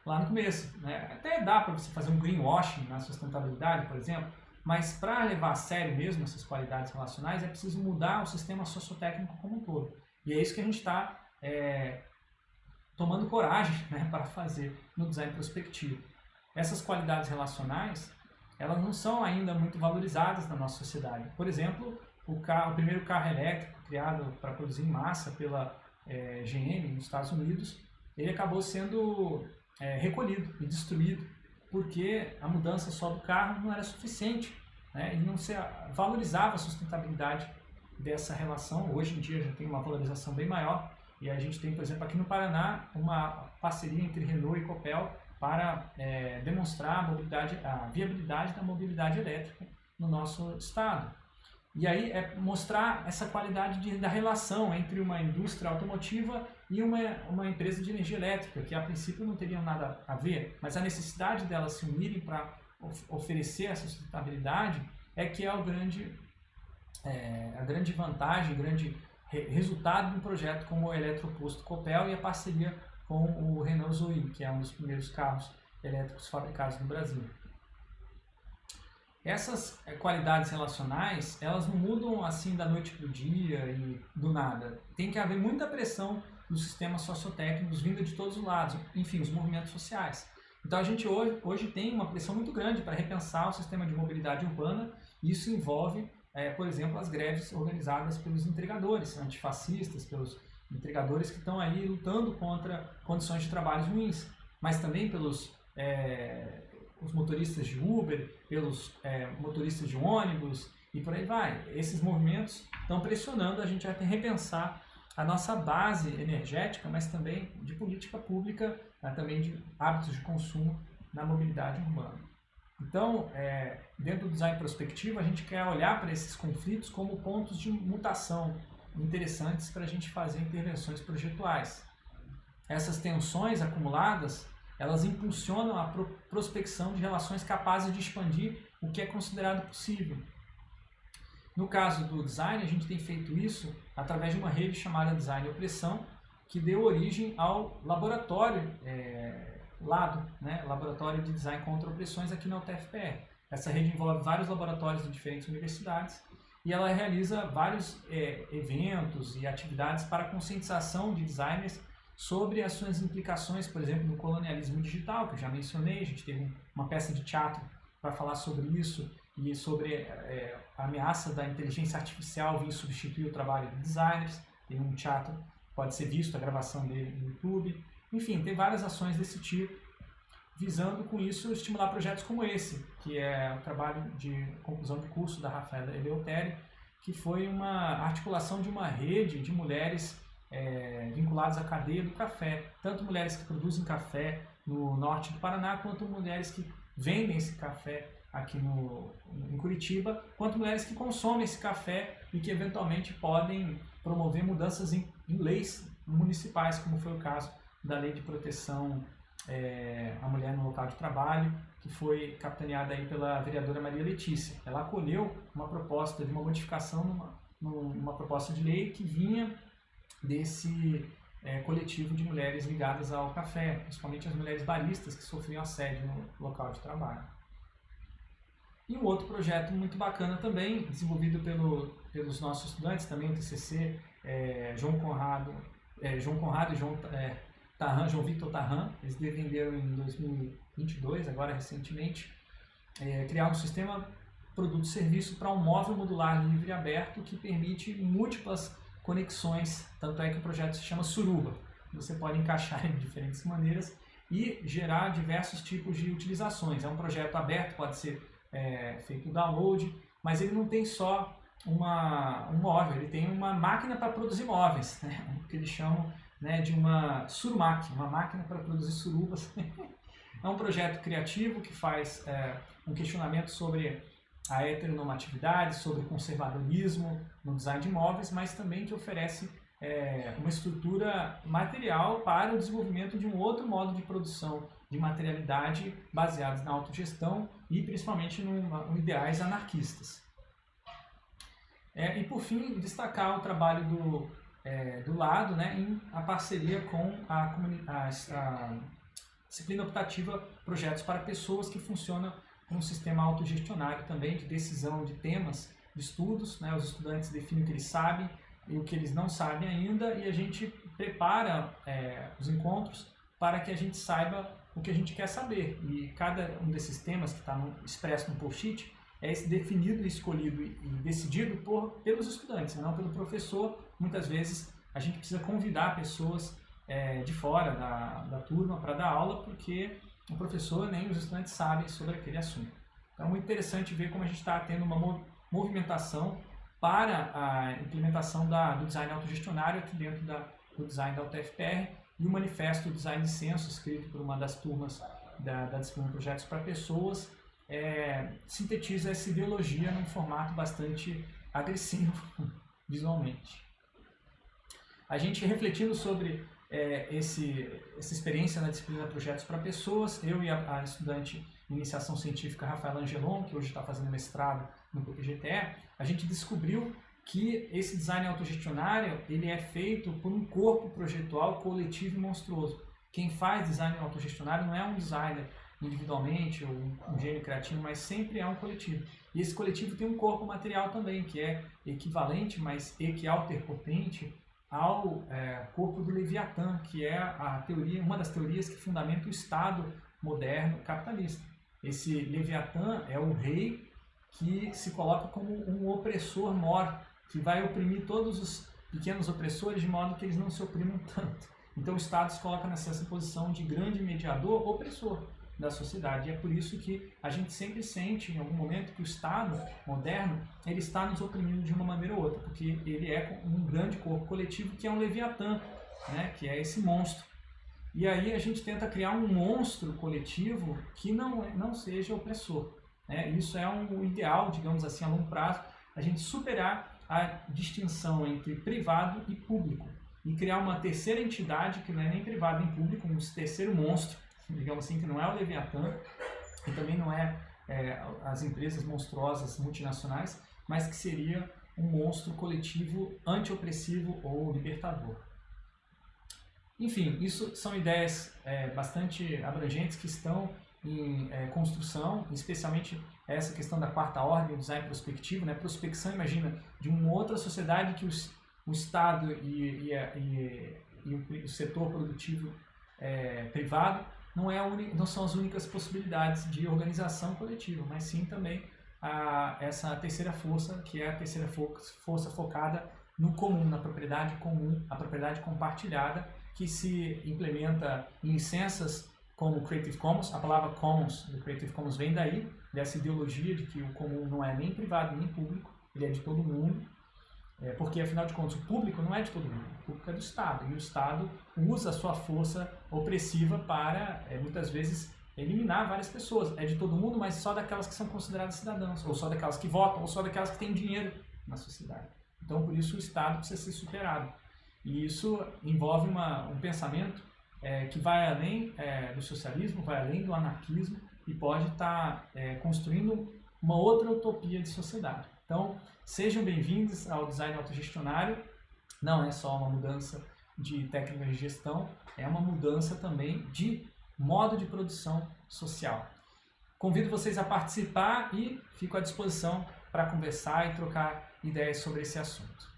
lá no começo. Né? Até dá para você fazer um greenwashing na sustentabilidade, por exemplo, mas para levar a sério mesmo essas qualidades relacionais é preciso mudar o sistema sociotécnico como um todo. E é isso que a gente está é, tomando coragem né, para fazer no design prospectivo. Essas qualidades relacionais elas não são ainda muito valorizadas na nossa sociedade. Por exemplo, o, carro, o primeiro carro elétrico criado para produzir em massa pela é, GM nos Estados Unidos, ele acabou sendo é, recolhido e destruído porque a mudança só do carro não era suficiente né? e não se valorizava a sustentabilidade dessa relação. Hoje em dia já tem uma valorização bem maior e a gente tem, por exemplo, aqui no Paraná, uma parceria entre Renault e Copel para é, demonstrar a, mobilidade, a viabilidade da mobilidade elétrica no nosso estado. E aí é mostrar essa qualidade de, da relação entre uma indústria automotiva e uma, uma empresa de energia elétrica, que a princípio não teriam nada a ver, mas a necessidade delas se unirem para of, oferecer essa sustentabilidade é que é o grande, é, a grande vantagem, grande re, resultado de um projeto como o Eletroposto Copel e a parceria com o Renault Zoe, que é um dos primeiros carros elétricos fabricados no Brasil. Essas eh, qualidades relacionais, elas não mudam assim da noite para o dia e do nada. Tem que haver muita pressão nos sistemas sociotécnicos vindo de todos os lados, enfim, os movimentos sociais. Então a gente hoje, hoje tem uma pressão muito grande para repensar o sistema de mobilidade urbana isso envolve, é, por exemplo, as greves organizadas pelos entregadores antifascistas, pelos entregadores que estão aí lutando contra condições de trabalho ruins, mas também pelos é, os motoristas de Uber, pelos é, motoristas de ônibus e por aí vai. Esses movimentos estão pressionando a gente a repensar a nossa base energética, mas também de política pública, né, também de hábitos de consumo na mobilidade urbana. Então, é, dentro do design prospectivo, a gente quer olhar para esses conflitos como pontos de mutação, interessantes para a gente fazer intervenções projetuais. Essas tensões acumuladas, elas impulsionam a prospecção de relações capazes de expandir o que é considerado possível. No caso do design, a gente tem feito isso através de uma rede chamada Design Opressão, que deu origem ao laboratório é, LADO, né? Laboratório de Design contra Opressões aqui na UTFPR. Essa rede envolve vários laboratórios de diferentes universidades e ela realiza vários é, eventos e atividades para conscientização de designers sobre as suas implicações, por exemplo, no colonialismo digital, que eu já mencionei, a gente teve uma peça de teatro para falar sobre isso e sobre é, a ameaça da inteligência artificial vir substituir o trabalho de designers, tem um teatro, pode ser visto a gravação dele no YouTube, enfim, tem várias ações desse tipo visando com isso estimular projetos como esse, que é o trabalho de conclusão de curso da Rafaela Eleutério, que foi uma articulação de uma rede de mulheres é, vinculadas à cadeia do café, tanto mulheres que produzem café no norte do Paraná, quanto mulheres que vendem esse café aqui no, em Curitiba, quanto mulheres que consomem esse café e que eventualmente podem promover mudanças em, em leis municipais, como foi o caso da Lei de Proteção é, a mulher no local de trabalho, que foi capitaneada aí pela vereadora Maria Letícia. Ela acolheu uma proposta de uma modificação numa, numa proposta de lei que vinha desse é, coletivo de mulheres ligadas ao café, principalmente as mulheres baristas que sofriam assédio no local de trabalho. E um outro projeto muito bacana também, desenvolvido pelo, pelos nossos estudantes, também o TCC, é, João Conrado, é, João Conrado e João é, Tarran, João Victor Tarran, eles defenderam em 2022, agora recentemente, é, criar um sistema produto-serviço para um móvel modular livre e aberto que permite múltiplas conexões, tanto é que o projeto se chama Suruba. Você pode encaixar em diferentes maneiras e gerar diversos tipos de utilizações. É um projeto aberto, pode ser é, feito download, mas ele não tem só uma, um móvel, ele tem uma máquina para produzir móveis, né? o que eles chamam né, de uma surmac, uma máquina para produzir surubas. é um projeto criativo que faz é, um questionamento sobre a heteronormatividade, sobre o conservadorismo no design de imóveis, mas também que oferece é, uma estrutura material para o desenvolvimento de um outro modo de produção de materialidade baseados na autogestão e principalmente em ideais anarquistas. É, e por fim, destacar o trabalho do, é, do lado né, em a parceria com a, a, a disciplina optativa Projetos para Pessoas, que funciona um sistema autogestionário também de decisão de temas de estudos. Né? Os estudantes definem o que eles sabem e o que eles não sabem ainda e a gente prepara é, os encontros para que a gente saiba o que a gente quer saber. E cada um desses temas que está expresso no post-it é definido, escolhido e decidido por, pelos estudantes, não pelo professor. Muitas vezes a gente precisa convidar pessoas é, de fora da, da turma para dar aula, porque o professor nem os estudantes sabem sobre aquele assunto. Então é muito interessante ver como a gente está tendo uma movimentação para a implementação da, do design autogestionário aqui dentro da, do design da UTFPR e o manifesto Design de Censo, escrito por uma das turmas da, da disciplina Projetos para Pessoas, é, sintetiza essa ideologia num formato bastante agressivo visualmente. A gente refletindo sobre é, esse, essa experiência na disciplina Projetos para Pessoas, eu e a, a estudante de iniciação científica Rafaela Angelon, que hoje está fazendo mestrado no PPGTE, a gente descobriu que esse design autogestionário ele é feito por um corpo projetual coletivo e monstruoso. Quem faz design autogestionário não é um designer individualmente ou um gênio criativo, mas sempre é um coletivo. E esse coletivo tem um corpo material também, que é equivalente, mas equialterpotente ao é, corpo do Leviatã, que é a teoria, uma das teorias que fundamenta o Estado moderno capitalista. Esse Leviatã é o rei que se coloca como um opressor mor, que vai oprimir todos os pequenos opressores de modo que eles não se oprimam tanto. Então o Estado se coloca nessa posição de grande mediador opressor da sociedade. E é por isso que a gente sempre sente, em algum momento, que o Estado moderno ele está nos oprimindo de uma maneira ou outra, porque ele é um grande corpo coletivo que é um leviatã, né, que é esse monstro. E aí a gente tenta criar um monstro coletivo que não, é, não seja opressor. Né? Isso é um ideal, digamos assim, a longo prazo, a gente superar a distinção entre privado e público e criar uma terceira entidade que não é nem privado nem público, um terceiro monstro, digamos assim, que não é o Leviatã e também não é, é as empresas monstruosas multinacionais, mas que seria um monstro coletivo antiopressivo ou libertador. Enfim, isso são ideias é, bastante abrangentes que estão em é, construção, especialmente essa questão da quarta ordem, o design prospectivo, né? prospecção, imagina, de uma outra sociedade que os, o Estado e, e, e, e o, setor produtivo é, privado não, é não são as únicas possibilidades de organização coletiva, mas sim também a, essa terceira força, que é a terceira força focada no comum, na propriedade comum, a propriedade compartilhada, que se implementa em licenças como Creative Commons. A palavra Commons do Creative Commons vem daí, dessa ideologia de que o comum não é nem privado nem público, ele é de todo mundo. É, porque, afinal de contas, o público não é de todo mundo, o público é do Estado. E o Estado usa a sua força opressiva para, é, muitas vezes, eliminar várias pessoas. É de todo mundo, mas só daquelas que são consideradas cidadãos, ou só daquelas que votam, ou só daquelas que têm dinheiro na sociedade. Então, por isso, o Estado precisa ser superado. E isso envolve uma, um pensamento é, que vai além é, do socialismo, vai além do anarquismo e pode estar tá, é, construindo uma outra utopia de sociedade. Então, sejam bem-vindos ao Design Autogestionário. Não é só uma mudança de técnicas de gestão, é uma mudança também de modo de produção social. Convido vocês a participar e fico à disposição para conversar e trocar ideias sobre esse assunto.